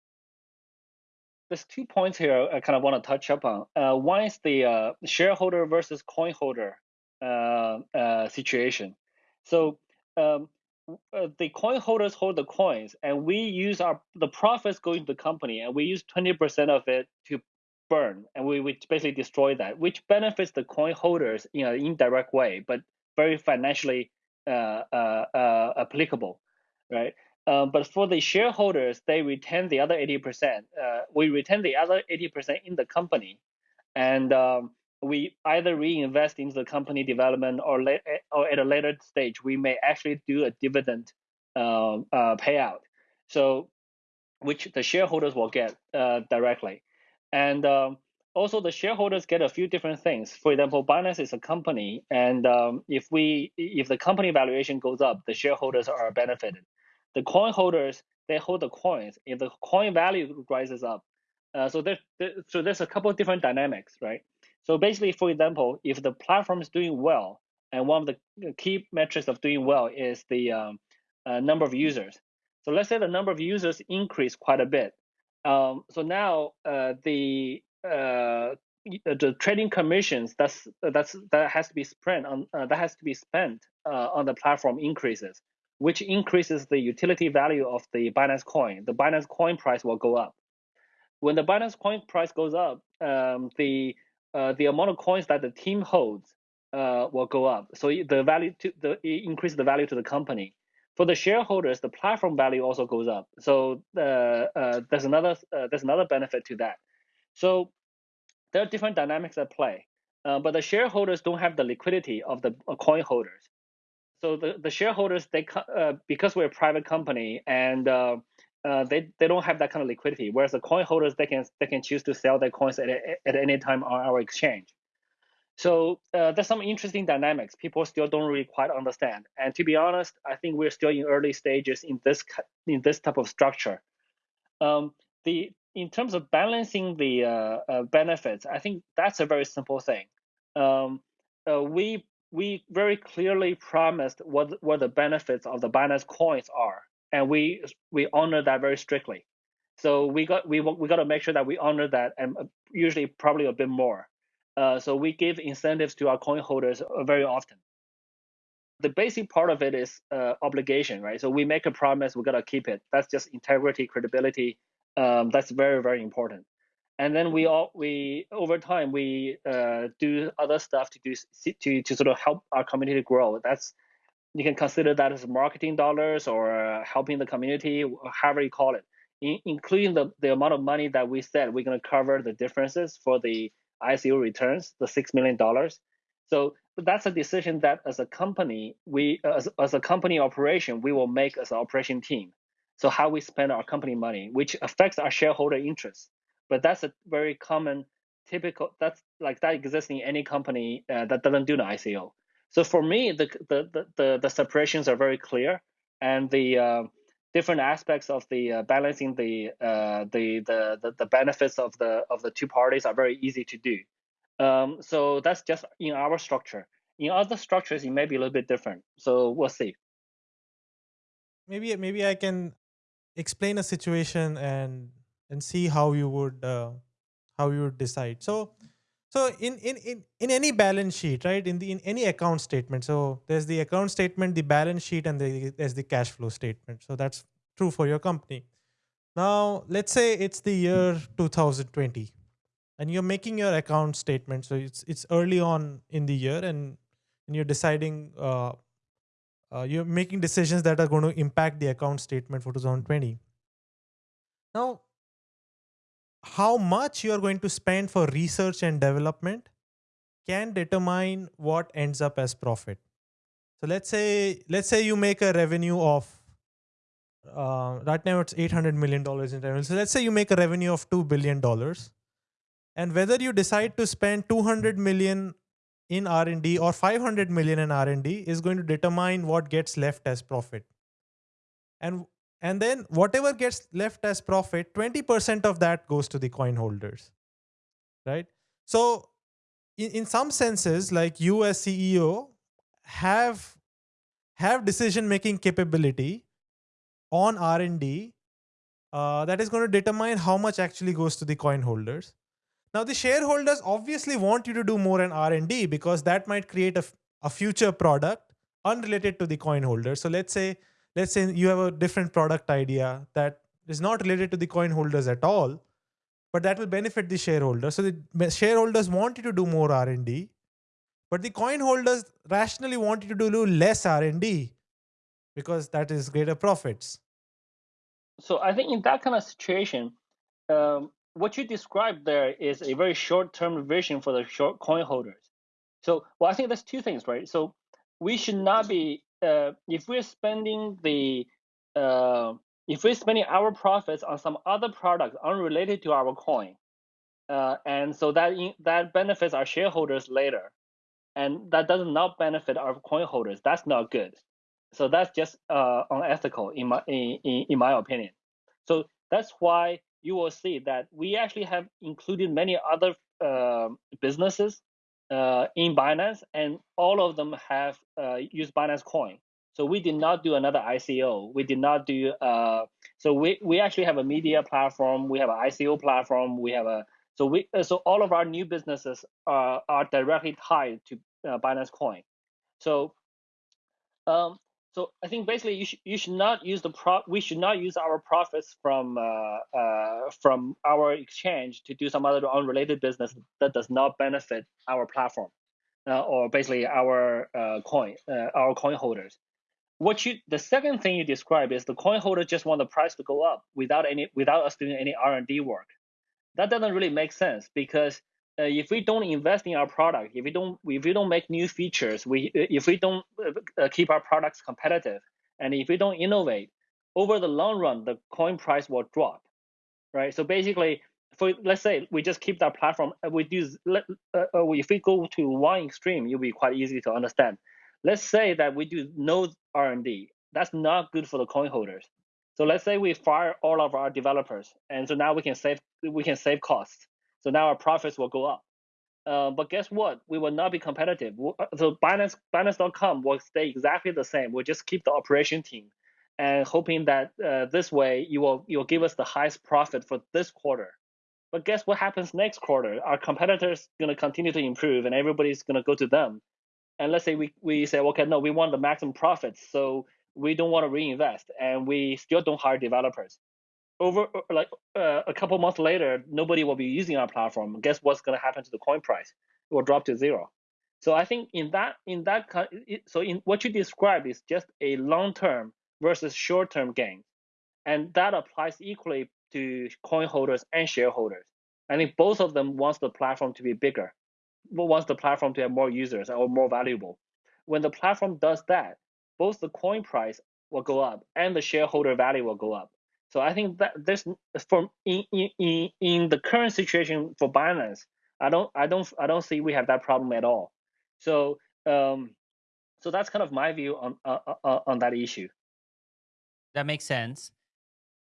There's two points here I kind of want to touch up on. Uh, one is the uh, shareholder versus coin holder uh, uh situation. So um, uh, the coin holders hold the coins, and we use our the profits go into the company, and we use 20% of it to burn, and we, we basically destroy that, which benefits the coin holders in an indirect way, but very financially uh, applicable, right? Um, but for the shareholders, they retain the other 80%. Uh, we retain the other 80% in the company, and um, we either reinvest into the company development or, la- or at a later stage, we may actually do a dividend um, uh, payout. So, which the shareholders will get uh, directly. And um, also the shareholders get a few different things. For example, Binance is a company, and um, if we if the company valuation goes up, the shareholders are benefited. The coin holders they hold the coins. If the coin value rises up, uh, so there, there, so there's a couple of different dynamics, right? So basically, for example, if the platform is doing well, and one of the key metrics of doing well is the um, uh, number of users. So let's say the number of users increase quite a bit. Um, so now uh, the uh, the trading commissions that's that's that has to be spent on uh, that has to be spent uh, on the platform increases, which increases the utility value of the Binance coin. The Binance coin price will go up. When the Binance coin price goes up, um, the uh, the amount of coins that the team holds uh, will go up. So the value to the increase the value to the company. For the shareholders, the platform value also goes up. So uh, uh there's another uh, there's another benefit to that. So there are different dynamics at play, uh, but the shareholders don't have the liquidity of the coin holders. So the, the shareholders they because we're a private company and uh, they they don't have that kind of liquidity. Whereas the coin holders they can they can choose to sell their coins at, at any time on our exchange. So uh, there's some interesting dynamics people still don't really quite understand. And to be honest, I think we're still in early stages in this in this type of structure. Um, the in terms of balancing the uh, uh, benefits, I think that's a very simple thing. Um, uh, we we very clearly promised what what the benefits of the Binance coins are and we we honor that very strictly. So we got we we got to make sure that we honor that, and uh, usually probably a bit more. Uh, so we give incentives to our coin holders uh, very often. The basic part of it is uh, obligation, right? So we make a promise, we gotta keep it. That's just integrity, credibility. Um, that's very very important. And then we all we over time we uh, do other stuff to do to to sort of help our community grow. That's you can consider that as marketing dollars or uh, helping the community, however you call it, in, including the, the amount of money that we said we're going to cover the differences for the ICO returns, the $6 million. So that's a decision that as a company, we as, as a company operation, we will make as an operation team. So how we spend our company money, which affects our shareholder interests. But that's a very common, typical, that's like that exists in any company uh, that doesn't do the ICO. So for me, the the the, the separations are very clear, and the uh, different aspects of the uh, balancing the, uh, the, the the the benefits of the of the two parties are very easy to do. Um, so that's just in our structure. In other structures, it may be a little bit different. So we'll see. Maybe maybe I can explain a situation and and see how you would uh, how you would decide. So so in, in, in, in any balance sheet, right? In the in any account statement. So there's the account statement, the balance sheet, and the, there's the cash flow statement. So that's true for your company. Now let's say it's the year 2020 and you're making your account statement. So it's it's early on in the year and, and you're deciding uh, uh, you're making decisions that are going to impact the account statement for 2020. Now how much you are going to spend for research and development can determine what ends up as profit. So let's say let's say you make a revenue of uh, right now it's 800 million dollars in revenue. So let's say you make a revenue of two billion dollars, and whether you decide to spend 200 million in R&D or 500 million in R&D is going to determine what gets left as profit. And and then whatever gets left as profit, 20% of that goes to the coin holders, right? So in, in some senses, like you as CEO have have decision making capability on R&D uh, that is going to determine how much actually goes to the coin holders. Now the shareholders obviously want you to do more in R&D because that might create a, a future product unrelated to the coin holder. So let's say let's say you have a different product idea that is not related to the coin holders at all, but that will benefit the shareholders. So the shareholders want you to do more R&D, but the coin holders rationally want you to do less R&D because that is greater profits. So I think in that kind of situation, um, what you described there is a very short-term vision for the short coin holders. So, well, I think there's two things, right? So we should not be uh, if we're spending the uh, if we're spending our profits on some other product unrelated to our coin, uh, and so that in, that benefits our shareholders later, and that does not benefit our coin holders. That's not good. So that's just uh, unethical in my in, in, my opinion. So that's why you will see that we actually have included many other uh, businesses uh, in Binance, and all of them have uh, used Binance Coin. So we did not do another ICO. We did not do. Uh, so we we actually have a media platform. We have an ICO platform. We have a so we uh, so all of our new businesses are are directly tied to uh, Binance Coin. So um, so I think basically you should you should not use the pro we should not use our profits from uh, uh, from our exchange to do some other unrelated business that does not benefit our platform uh, or basically our uh, coin uh, our coin holders. What you the second thing you describe is the coin holder just want the price to go up without any without us doing any R and D work. That doesn't really make sense because uh, if we don't invest in our product, if we don't if we don't make new features, we uh, if we don't uh, keep our products competitive, and if we don't innovate, over the long run, the coin price will drop, right? So basically, for let's say we just keep that platform, we do uh, if we go to one extreme, it'll be quite easy to understand. Let's say that we do no R&D. That's not good for the coin holders. So let's say we fire all of our developers, and so now we can save we can save costs so now our profits will go up. Uh, but guess what? We will not be competitive. Uh, so Binance, Binance.com will stay exactly the same. We'll just keep the operation team, and hoping that uh, this way you will you will give us the highest profit for this quarter. But guess what happens next quarter? Our competitors gonna continue to improve, and everybody's gonna go to them. And let's say we we say, okay, no, we want the maximum profits, so we don't want to reinvest, and we still don't hire developers over uh, like uh, a couple months later, nobody will be using our platform. Guess what's going to happen to the coin price? It will drop to zero. So I think in that in that so in what you described is just a long term versus short term gain, and that applies equally to coin holders and shareholders. I think both of them wants the platform to be bigger, wants the platform to have more users or more valuable. When the platform does that, both the coin price will go up and the shareholder value will go up. So I think that this from in, in in the current situation for Binance, I don't I don't I don't see we have that problem at all. So um, so that's kind of my view on uh, uh, uh, on that issue. That makes sense.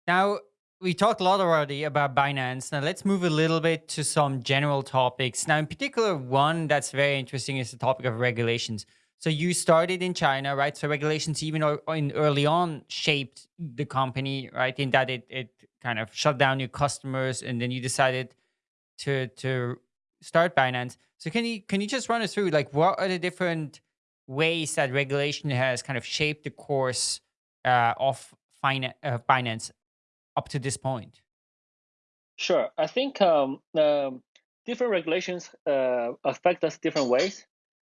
Now we talked a lot already about Binance. Now let's move a little bit to some general topics. Now, in particular, one that's very interesting is the topic of regulations. So you started in China, right? So regulations even in early on shaped the company, right? In that it it kind of shut down your customers, and then you decided to to start Binance. So can you can you just run us through like what are the different ways that regulation has kind of shaped the course uh, of Binance, uh, up to this point? Sure, I think um, um, different regulations uh, affect us different ways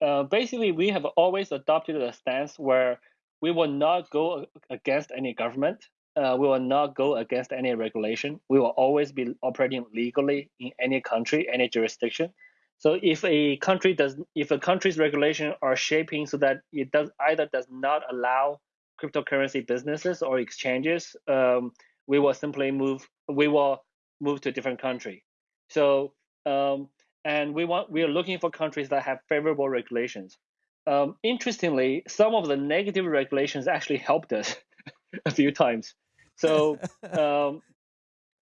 uh, basically, we have always adopted a stance where we will not go against any government. Uh, we will not go against any regulation. We will always be operating legally in any country, any jurisdiction. So if a country does, if a country's regulation are shaping so that it does either does not allow cryptocurrency businesses or exchanges, um, we will simply move. We will move to a different country. So um, and we want we are looking for countries that have favorable regulations. Um, interestingly, some of the negative regulations actually helped us a few times. So um,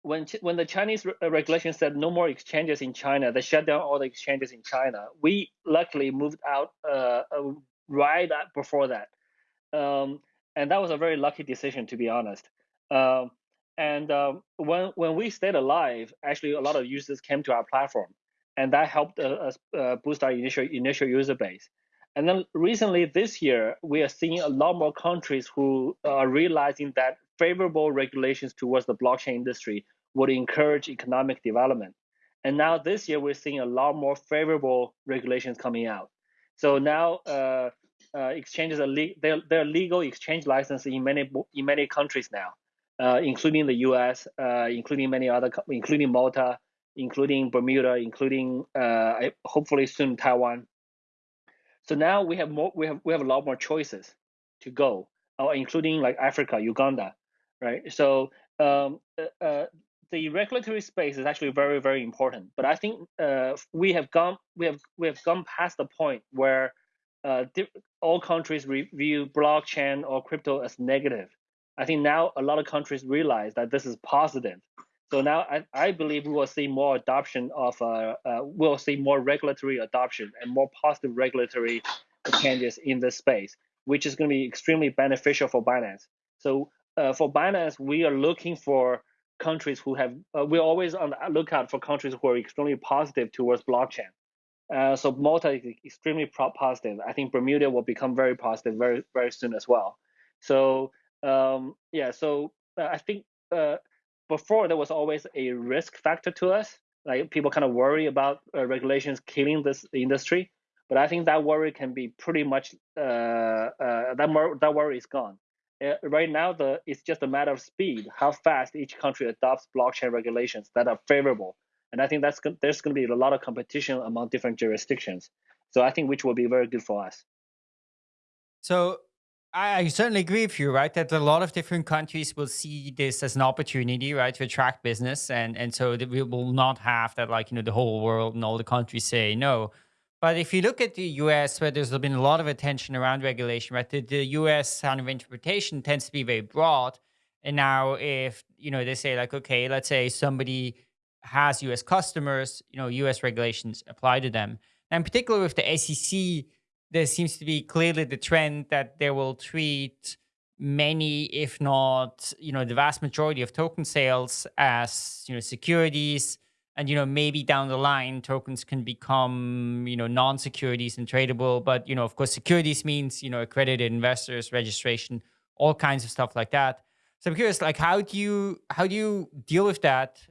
when when the Chinese re- uh, regulation said no more exchanges in China, they shut down all the exchanges in China. We luckily moved out uh, uh, right before that, um, and that was a very lucky decision, to be honest. Um, and um, when when we stayed alive, actually, a lot of users came to our platform, and that helped uh, us uh, boost our initial initial user base. And then recently, this year, we are seeing a lot more countries who are realizing that favorable regulations towards the blockchain industry would encourage economic development. And now this year, we're seeing a lot more favorable regulations coming out. So now uh, uh, exchanges are le- they're, they're legal exchange license in many in many countries now, uh, including the U.S., uh, including many other, including Malta, including Bermuda, including uh, hopefully soon Taiwan. So now we have more we have we have a lot more choices to go, uh, including like Africa, Uganda, right? So um, the regulatory space is actually very very important but i think uh, we have gone we have we have gone past the point where uh, all countries review blockchain or crypto as negative i think now a lot of countries realize that this is positive so now i, I believe we will see more adoption of uh, uh we'll see more regulatory adoption and more positive regulatory changes in this space which is going to be extremely beneficial for binance so uh, for binance we are looking for countries who have uh, we're always on the lookout for countries who are extremely positive towards blockchain. Uh, so Malta is extremely positive. I think Bermuda will become very positive very very soon as well. So um, yeah, so uh, I think uh, before there was always a risk factor to us. Like people kind of worry about uh, regulations killing this industry, but I think that worry can be pretty much uh, that that worry is gone. Uh, right now the it's just a matter of speed how fast each country adopts blockchain regulations that are favorable. And i think that's there's going to be a lot of competition among different jurisdictions. So i think which will be very good for us. So I certainly agree with you, right? That a lot of different countries will see this as an opportunity, right, to attract business, and and so that we will not have that, like you know, the whole world and all the countries say no. But if you look at the US, where there's been a lot of attention around regulation, right, the, the US kind of interpretation tends to be very broad. And now if, you know, they say like, okay, let's say somebody has US customers, you know, US regulations apply to them. and in particular with the SEC, there seems to be clearly the trend that they will treat many, if not, you know, the vast majority of token sales as, you know, securities, and you know maybe down the line tokens can become you know non-securities and tradable. But you know of course securities means you know accredited investors registration all kinds of stuff like that. So i'm curious like how do you how do you deal with that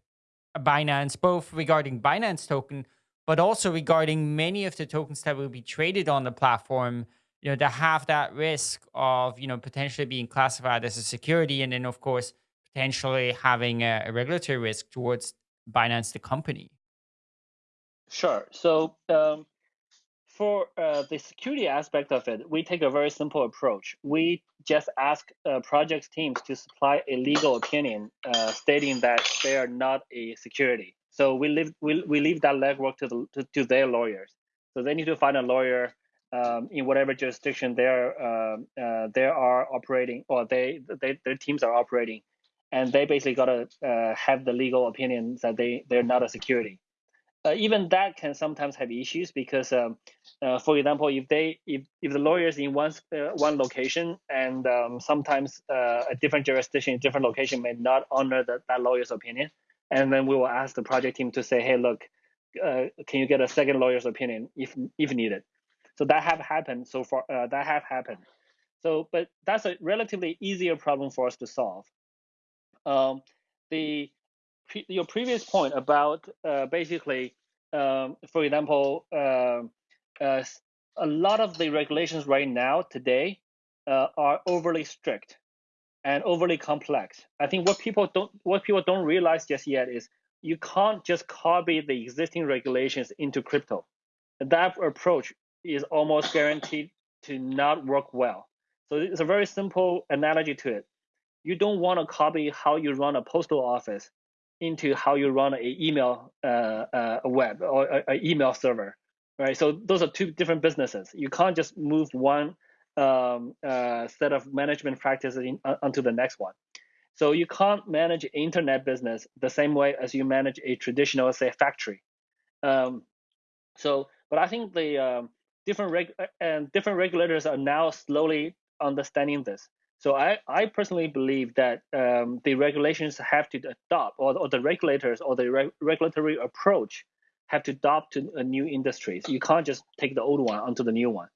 binance both regarding binance token but also regarding many of the tokens that will be traded on the platform you know that have that risk of you know potentially being classified as a security and then of course potentially having a, a regulatory risk towards Binance the company? Sure. So um, for uh, the security aspect of it, we take a very simple approach. We just ask uh, project teams to supply a legal opinion uh, stating that they are not a security. So we leave we, we leave that legwork to the to, to their lawyers. So they need to find a lawyer um, in whatever jurisdiction they're um, uh, they are operating or they, they their teams are operating and they basically got to uh, have the legal opinion that they they're not a security. Uh, even that can sometimes have issues because, um, uh, for example, if they if, if the lawyers in one uh, one location and um, sometimes uh, a different jurisdiction, different location may not honor the, that lawyer's opinion, and then we will ask the project team to say, hey, look, uh, can you get a second lawyer's opinion if if needed? So that have happened so far. that have happened. So, but that's a relatively easier problem for us to solve um, the pre your previous point about uh, basically, um, for example, uh, uh, a lot of the regulations right now today uh, are overly strict and overly complex. I think what people don't what people don't realize just yet is you can't just copy the existing regulations into crypto. That approach is almost guaranteed to not work well. So it's a very simple analogy to it you don't want to copy how you run a postal office into how you run an email uh, uh, web or an email server, right? So those are two different businesses. You can't just move one um, uh, set of management practices in, uh, onto the next one. So you can't manage internet business the same way as you manage a traditional, say, factory. Um, so, but I think the um, different reg- uh, and different regulators are now slowly understanding this. So I, I personally believe that um, the regulations have to adopt, or, or the regulators or the re regulatory approach have to adopt to a new industries. You can't just take the old one onto the new one.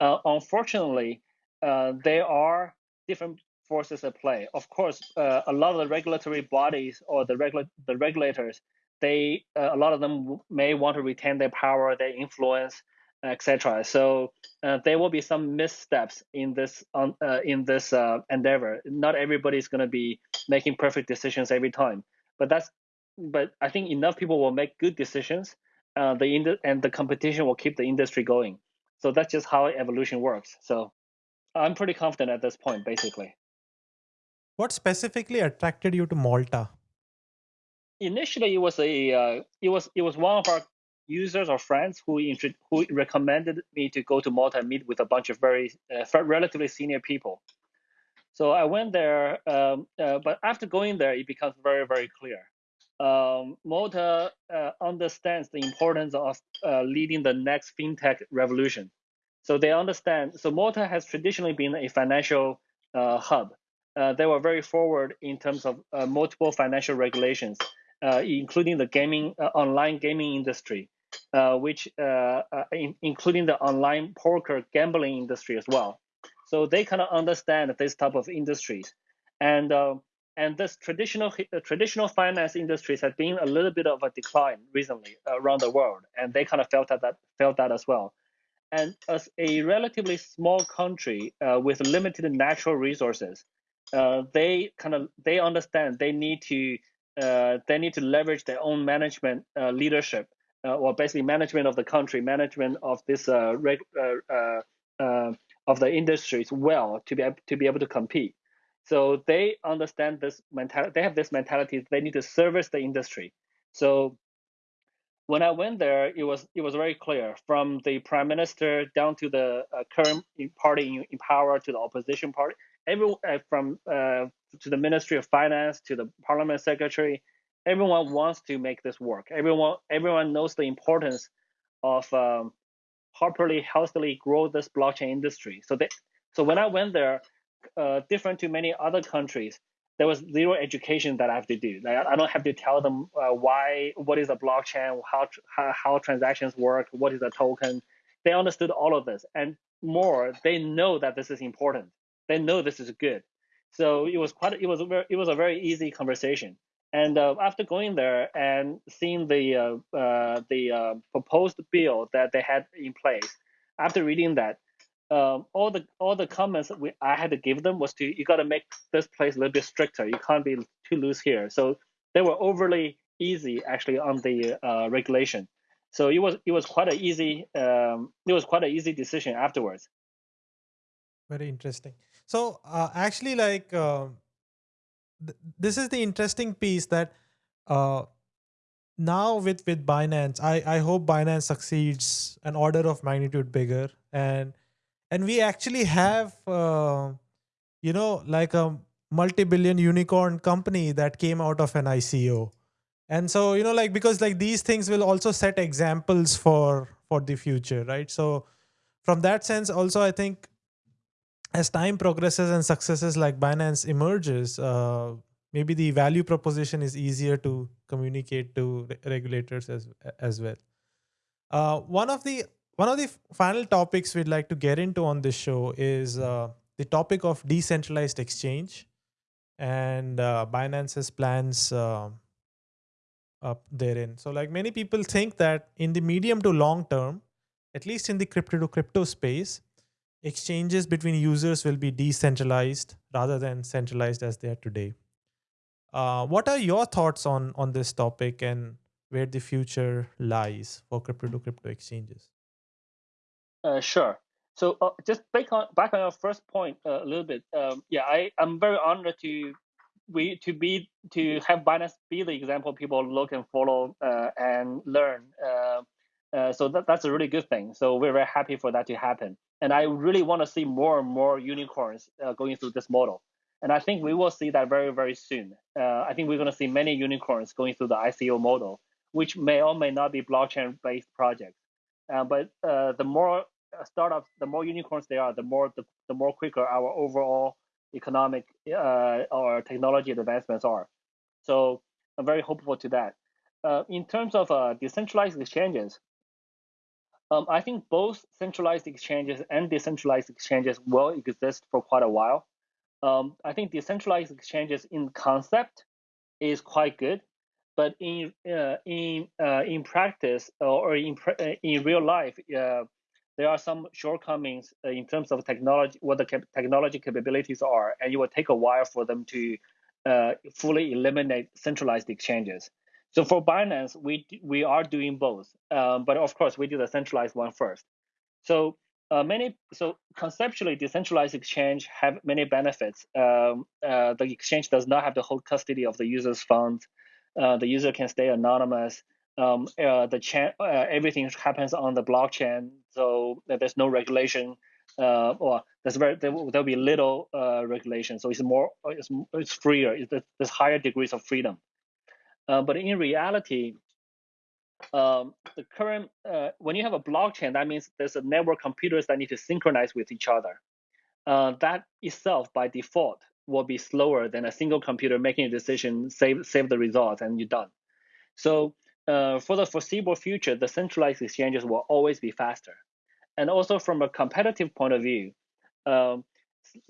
Uh, unfortunately, uh, there are different forces at play. Of course, uh, a lot of the regulatory bodies or the regula- the regulators, they uh, a lot of them may want to retain their power, their influence, etc. So uh, there will be some missteps in this on uh, in this endeavor. Not everybody is going to be making perfect decisions every time, but that's but I think enough people will make good decisions. The ind- and the competition will keep the industry going. So that's just how evolution works. So I'm pretty confident at this point, basically. What specifically attracted you to Malta? Initially, it was a uh, it was it was one of our users or friends who who recommended me to go to Malta and meet with a bunch of very uh, relatively senior people. So I went there, um, uh, but after going there, it becomes very very clear. Um, Malta uh, understands the importance of uh, leading the next fintech revolution. So they understand. So Malta has traditionally been a financial uh, hub. Uh, they were very forward in terms of multiple financial regulations. Uh, including the gaming uh, online gaming industry, uh, which in, including the online poker gambling industry as well. So they kind of understand this type of industries, and and this traditional traditional finance industries have been a little bit of a decline recently around the world, and they kind of felt that, that felt that as well. And as a relatively small country uh, with limited natural resources, uh, they kind of they understand they need to uh, they need to leverage their own management uh, leadership, uh, or basically management of the country, management of this uh, uh, uh, of the industries well to be to be able to compete. So they understand this mentality. They have this mentality. They need to service the industry. So when I went there, it was it was very clear from the prime minister down to the current party in, in power to the opposition party everyone uh, from uh, to the Ministry of Finance to the Parliament Secretary, everyone wants to make this work. Everyone everyone knows the importance of um, properly, healthily grow this blockchain industry. So they, so when I went there, uh, different to many other countries, there was zero education that I have to do. Like, I don't have to tell them uh, why, what is a blockchain, how, how how transactions work, what is a token. They understood all of this, and more, they know that this is important they know this is good. So it was quite it was a very, it was a very easy conversation. And uh, after going there and seeing the uh, uh, the uh, proposed bill that they had in place, after reading that, um, all the all the comments we, I had to give them was to you got to make this place a little bit stricter. You can't be too loose here. So they were overly easy actually on the uh, regulation. So it was it was quite an easy um, it was quite an easy decision afterwards. Very interesting. So uh, actually, like uh, th- this is the interesting piece that uh, now with with Binance, I I hope Binance succeeds an order of magnitude bigger, and and we actually have uh, you know like a multi-billion unicorn company that came out of an ICO. And so, you know, like because like these things will also set examples for for the future, right? So from that sense, also I think as time progresses and successes like Binance emerges, uh, maybe the value proposition is easier to communicate to re- regulators as as well. Uh, one of the one of the final topics we'd like to get into on this show is uh, the topic of decentralized exchange and uh, Binance's plans uh, up therein. So, like many people think that in the medium to long term, at least in the crypto to crypto space, exchanges between users will be decentralized rather than centralized as they are today. Uh, what are your thoughts on on this topic and where the future lies for crypto to crypto exchanges? Uh, sure. So uh, just back on back on your first point uh, a little bit. Um, yeah, I I'm very honored to we to be to have Binance be the example people look and follow uh, and learn. Uh, uh, so that, that's a really good thing. So we're very happy for that to happen. And I really want to see more and more unicorns going through this model. And I think we will see that very, very soon. Uh, I think we're going to see many unicorns going through the ICO model, which may or may not be blockchain-based projects. Uh, but uh, the more startups, the more unicorns they are, the more the, the more quicker our overall economic uh, or technology advancements are. So I'm very hopeful to that. Uh, in terms of uh, decentralized exchanges, um, I think both centralized exchanges and decentralized exchanges will exist for quite a while. Um, I think decentralized exchanges in concept is quite good, but in uh, in uh, in practice or in uh, in real life, uh, there are some shortcomings uh, in terms of technology, what the cap- technology capabilities are, and it will take a while for them to uh, fully eliminate centralized exchanges. So for Binance, we we are doing both, um, but of course we do the centralized one first. So uh, many so conceptually, decentralized exchange have many benefits. Um, uh, the exchange does not have the whole custody of the user's funds. Uh, the user can stay anonymous. Um, uh, the cha- uh, everything happens on the blockchain, so there's no regulation. Uh, or there's very there will, there'll be little regulation, so it's more it's, it's freer. It's, there's higher degrees of freedom. Uh, but in reality, um, the current uh, when you have a blockchain, that means there's a network of computers that need to synchronize with each other. Uh, that itself, by default, will be slower than a single computer making a decision, save save the results, and you're done. So uh, for the foreseeable future, the centralized exchanges will always be faster. And also from a competitive point of view, um,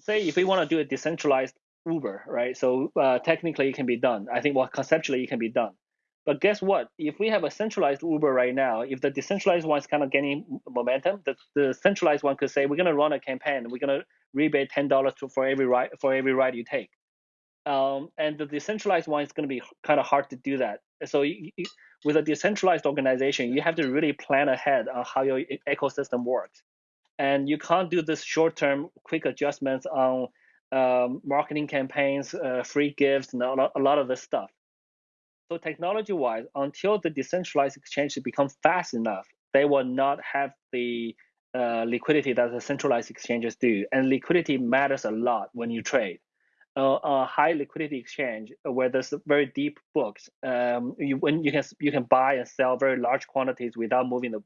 say if we want to do a decentralized Uber, right? So uh, technically it can be done. I think well conceptually it can be done. But guess what? If we have a centralized Uber right now, if the decentralized one is kind of gaining momentum, the, the centralized one could say we're going to run a campaign. We're going to rebate ten dollars for every ride for every ride you take. Um, and the decentralized one is going to be kind of hard to do that. So you, with a decentralized organization, you have to really plan ahead on how your ecosystem works, and you can't do this short-term quick adjustments on um, marketing campaigns, uh, free gifts, and a lot, of this stuff. So technology-wise, until the decentralized exchange become fast enough, they will not have the uh, liquidity that the centralized exchanges do. And liquidity matters a lot when you trade. Uh, a high liquidity exchange where there's very deep books, um, you, when you can you can buy and sell very large quantities without moving the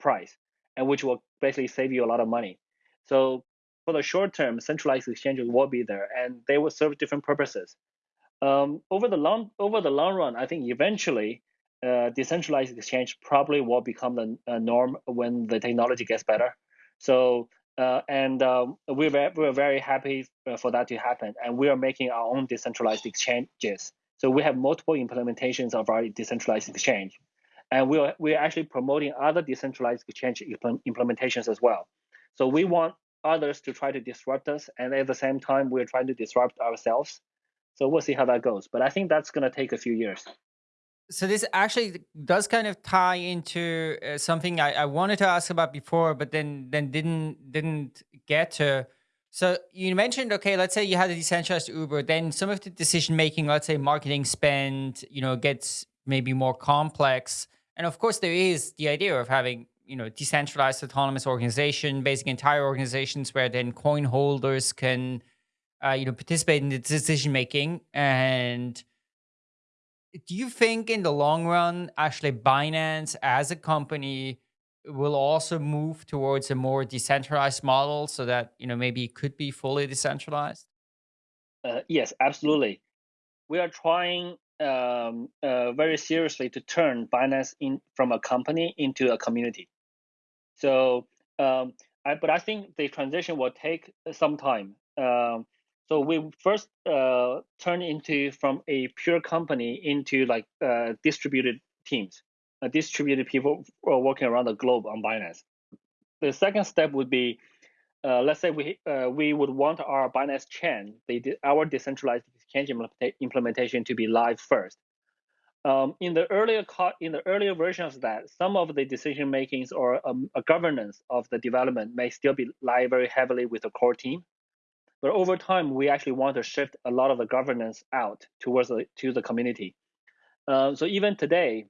price, and which will basically save you a lot of money. So for the short term, centralized exchanges will be there, and they will serve different purposes. Um, over the long over the long run, I think eventually, uh, decentralized exchange probably will become the uh, norm when the technology gets better. So, uh, and um, we're very, we're very happy uh, for that to happen, and we are making our own decentralized exchanges. So we have multiple implementations of our decentralized exchange, and we are we're actually promoting other decentralized exchange implementations as well. So we want others to try to disrupt us, and at the same time, we're trying to disrupt ourselves. So we'll see how that goes. But I think that's going to take a few years. So this actually does kind of tie into uh, something I, I wanted to ask about before, but then then didn't didn't get to. So you mentioned, okay, let's say you had a decentralized Uber, then some of the decision making, let's say marketing spend, you know, gets maybe more complex. And of course, there is the idea of having you know decentralized autonomous organization, basically entire organizations where then coin holders can uh, you know participate in the decision making. And do you think in the long run, actually Binance as a company will also move towards a more decentralized model so that you know maybe it could be fully decentralized? Uh, yes, absolutely. We are trying um, uh, very seriously to turn Binance in from a company into a community. So, um, I, but I think the transition will take some time. Um, so we first uh, turn into from a pure company into like uh, distributed teams, uh, distributed people working around the globe on Binance. The second step would be, uh, let's say we uh, we would want our Binance chain, the, our decentralized exchange implementation to be live first. Um, in the earlier in the earlier versions of that, some of the decision makings or um, governance of the development may still be lie very heavily with the core team. But over time, we actually want to shift a lot of the governance out towards the, to the community. Uh, so even today,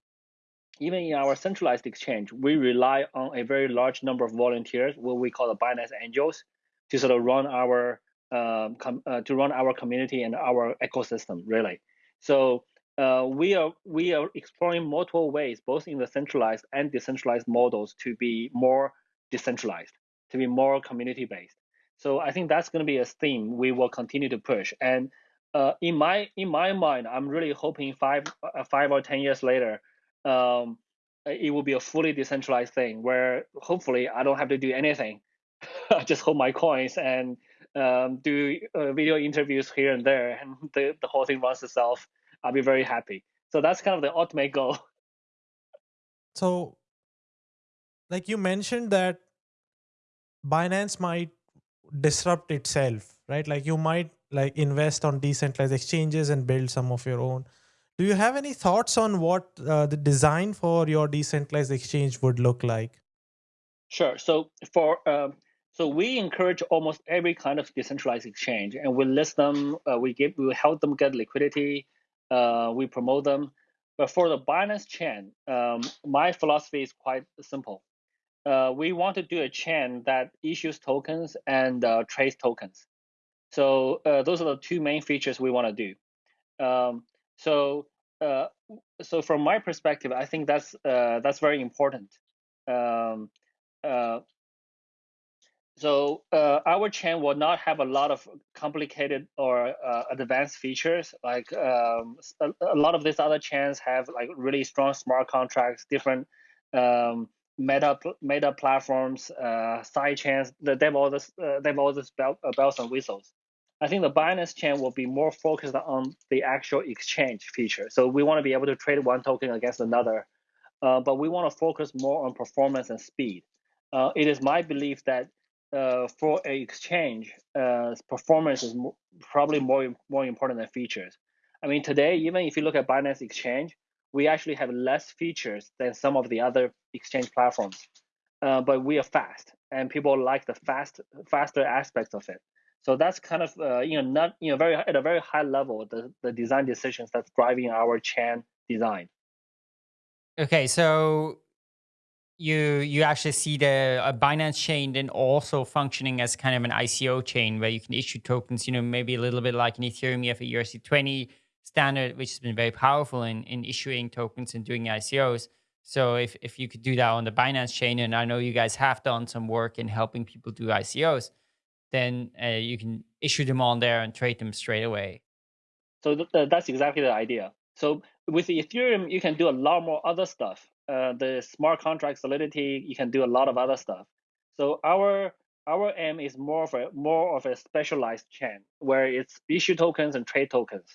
even in our centralized exchange, we rely on a very large number of volunteers, what we call the Binance Angels, to sort of run our um, uh, to run our community and our ecosystem, really. So uh, we are we are exploring multiple ways, both in the centralized and decentralized models, to be more decentralized, to be more community based. So I think that's going to be a theme we will continue to push. And uh, in my in my mind, I'm really hoping five uh, five or ten years later, um, it will be a fully decentralized thing where hopefully I don't have to do anything. I just hold my coins and um, do uh, video interviews here and there, and the, the whole thing runs itself. I'll be very happy. So that's kind of the ultimate goal. So, like you mentioned that Binance might disrupt itself, right? Like you might like invest on decentralized exchanges and build some of your own. Do you have any thoughts on what uh, the design for your decentralized exchange would look like? Sure. So for um, so we encourage almost every kind of decentralized exchange, and we list them. Uh, we give we help them get liquidity. Uh, we promote them. But for the Binance chain, um, my philosophy is quite simple. Uh, we want to do a chain that issues tokens and uh, trades tokens. So uh, those are the two main features we want to do. Um, so uh, so from my perspective, I think that's uh, that's very important. Um, uh, so our chain will not have a lot of complicated or advanced features. Like um, a, a, lot of these other chains have like really strong smart contracts, different um, meta meta platforms, uh, side chains. They have all this. they have all this bells and whistles. I think the Binance chain will be more focused on the actual exchange feature. So we want to be able to trade one token against another, uh, but we want to focus more on performance and speed. Uh, it is my belief that uh, for an exchange, uh, performance is mo probably more more important than features. I mean, today, even if you look at Binance Exchange, we actually have less features than some of the other exchange platforms, uh, but we are fast, and people like the fast faster aspects of it. So that's kind of uh, you know not you know very at a very high level the the design decisions that's driving our chain design. Okay, so you you actually see the a Binance chain then also functioning as kind of an ICO chain where you can issue tokens. You know, maybe a little bit like in Ethereum, you have a ERC20 standard, which has been very powerful in in issuing tokens and doing ICOs. So if if you could do that on the Binance chain, and I know you guys have done some work in helping people do ICOs then uh, you can issue them on there and trade them straight away. So th th that's exactly the idea. So with Ethereum, you can do a lot more other stuff. Uh, the smart contract solidity, you can do a lot of other stuff. So our our aim is more of a more of a specialized chain where it's issue tokens and trade tokens,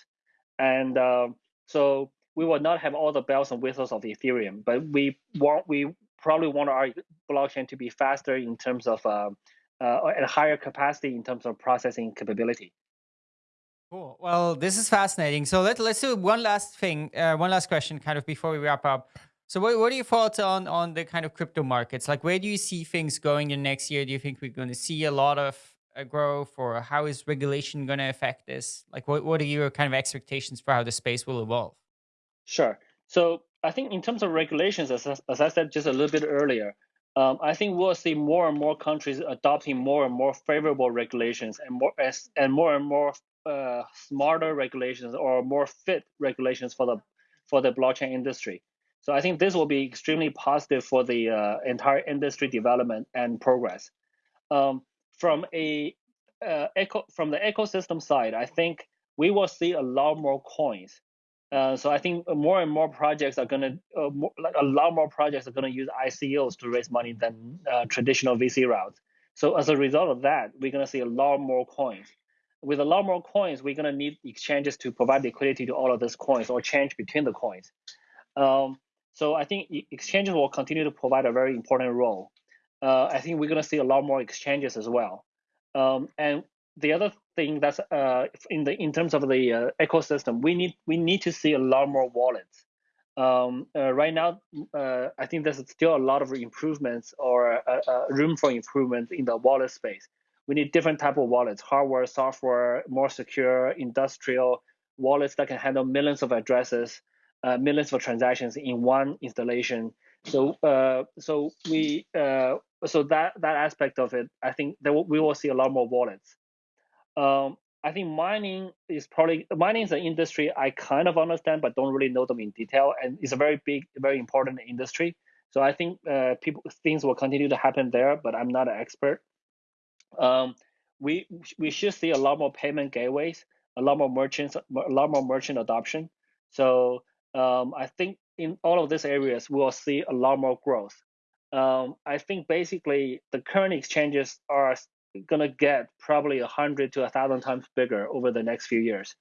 and uh, so we will not have all the bells and whistles of Ethereum, but we want we probably want our blockchain to be faster in terms of uh, uh, at a higher capacity in terms of processing capability. Cool. Well, this is fascinating. So let, let's do one last thing, uh, one last question kind of before we wrap up. So what, what are your thoughts on, on the kind of crypto markets? Like where do you see things going in next year? Do you think we're going to see a lot of uh, growth or how is regulation going to affect this? Like what, what are your kind of expectations for how the space will evolve? Sure. So I think in terms of regulations, as, as I said just a little bit earlier, um, I think we'll see more and more countries adopting more and more favorable regulations and more as, and more and more uh, smarter regulations or more fit regulations for the for the blockchain industry. So I think this will be extremely positive for the uh, entire industry development and progress. Um, from a uh, eco from the ecosystem side, I think we will see a lot more coins uh, so I think more and more projects are gonna, uh, more, like a lot more projects are gonna use ICOs to raise money than uh, traditional VC routes. So as a result of that, we're gonna see a lot more coins. With a lot more coins, we're gonna need exchanges to provide liquidity to all of these coins or change between the coins. Um, so I think exchanges will continue to provide a very important role. Uh, I think we're gonna see a lot more exchanges as well. Um, and the other thing that's uh, in the in terms of the uh, ecosystem, we need we need to see a lot more wallets. Um, uh, right now, uh, I think there's still a lot of improvements or uh, room for improvement in the wallet space. We need different type of wallets: hardware, software, more secure, industrial wallets that can handle millions of addresses, millions of transactions in one installation. So, so we so that that aspect of it, I think that we will see a lot more wallets. Um, I think mining is probably mining is an industry I kind of understand, but don't really know them in detail, and it's a very big, very important industry. So I think uh, people things will continue to happen there, but I'm not an expert. Um, we we should see a lot more payment gateways, a lot more merchants, a lot more merchant adoption. So um, I think in all of these areas, we will see a lot more growth. Um, I think basically the current exchanges are going to get probably a hundred to a thousand times bigger over the next few years.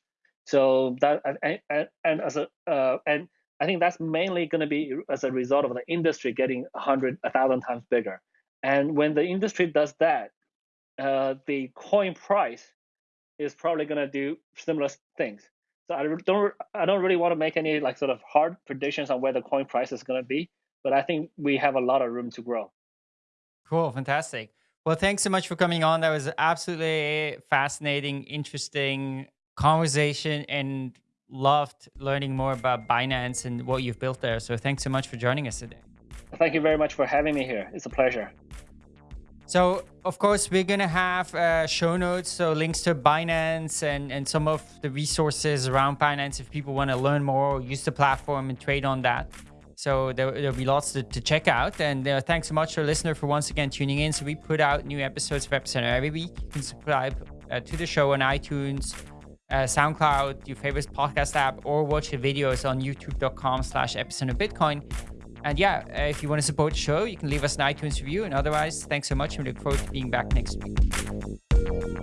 So that and and, and as a uh, and I think that's mainly going to be as a result of the industry getting a hundred, a thousand times bigger. And when the industry does that, uh, the coin price is probably going to do similar things. So I don't I don't really want to make any like sort of hard predictions on where the coin price is going to be, but I think we have a lot of room to grow. Cool, fantastic. Well, thanks so much for coming on. That was absolutely fascinating, interesting conversation, and loved learning more about Binance and what you've built there. So thanks so much for joining us today. Thank you very much for having me here. It's a pleasure. So, of course, we're going to have uh, show notes, so links to Binance and, and some of the resources around Binance if people want to learn more, use the platform and trade on that. So there, will be lots to, to, check out. And uh, thanks so much to our listener for once again tuning in. So we put out new episodes of Epicenter every week. You can subscribe uh, to the show on iTunes, uh, SoundCloud, your favorite podcast app, or watch the videos on youtube.com slash epicenter Bitcoin. And yeah, uh, if you want to support the show, you can leave us an iTunes review. And otherwise, thanks so much. We look forward to being back next week.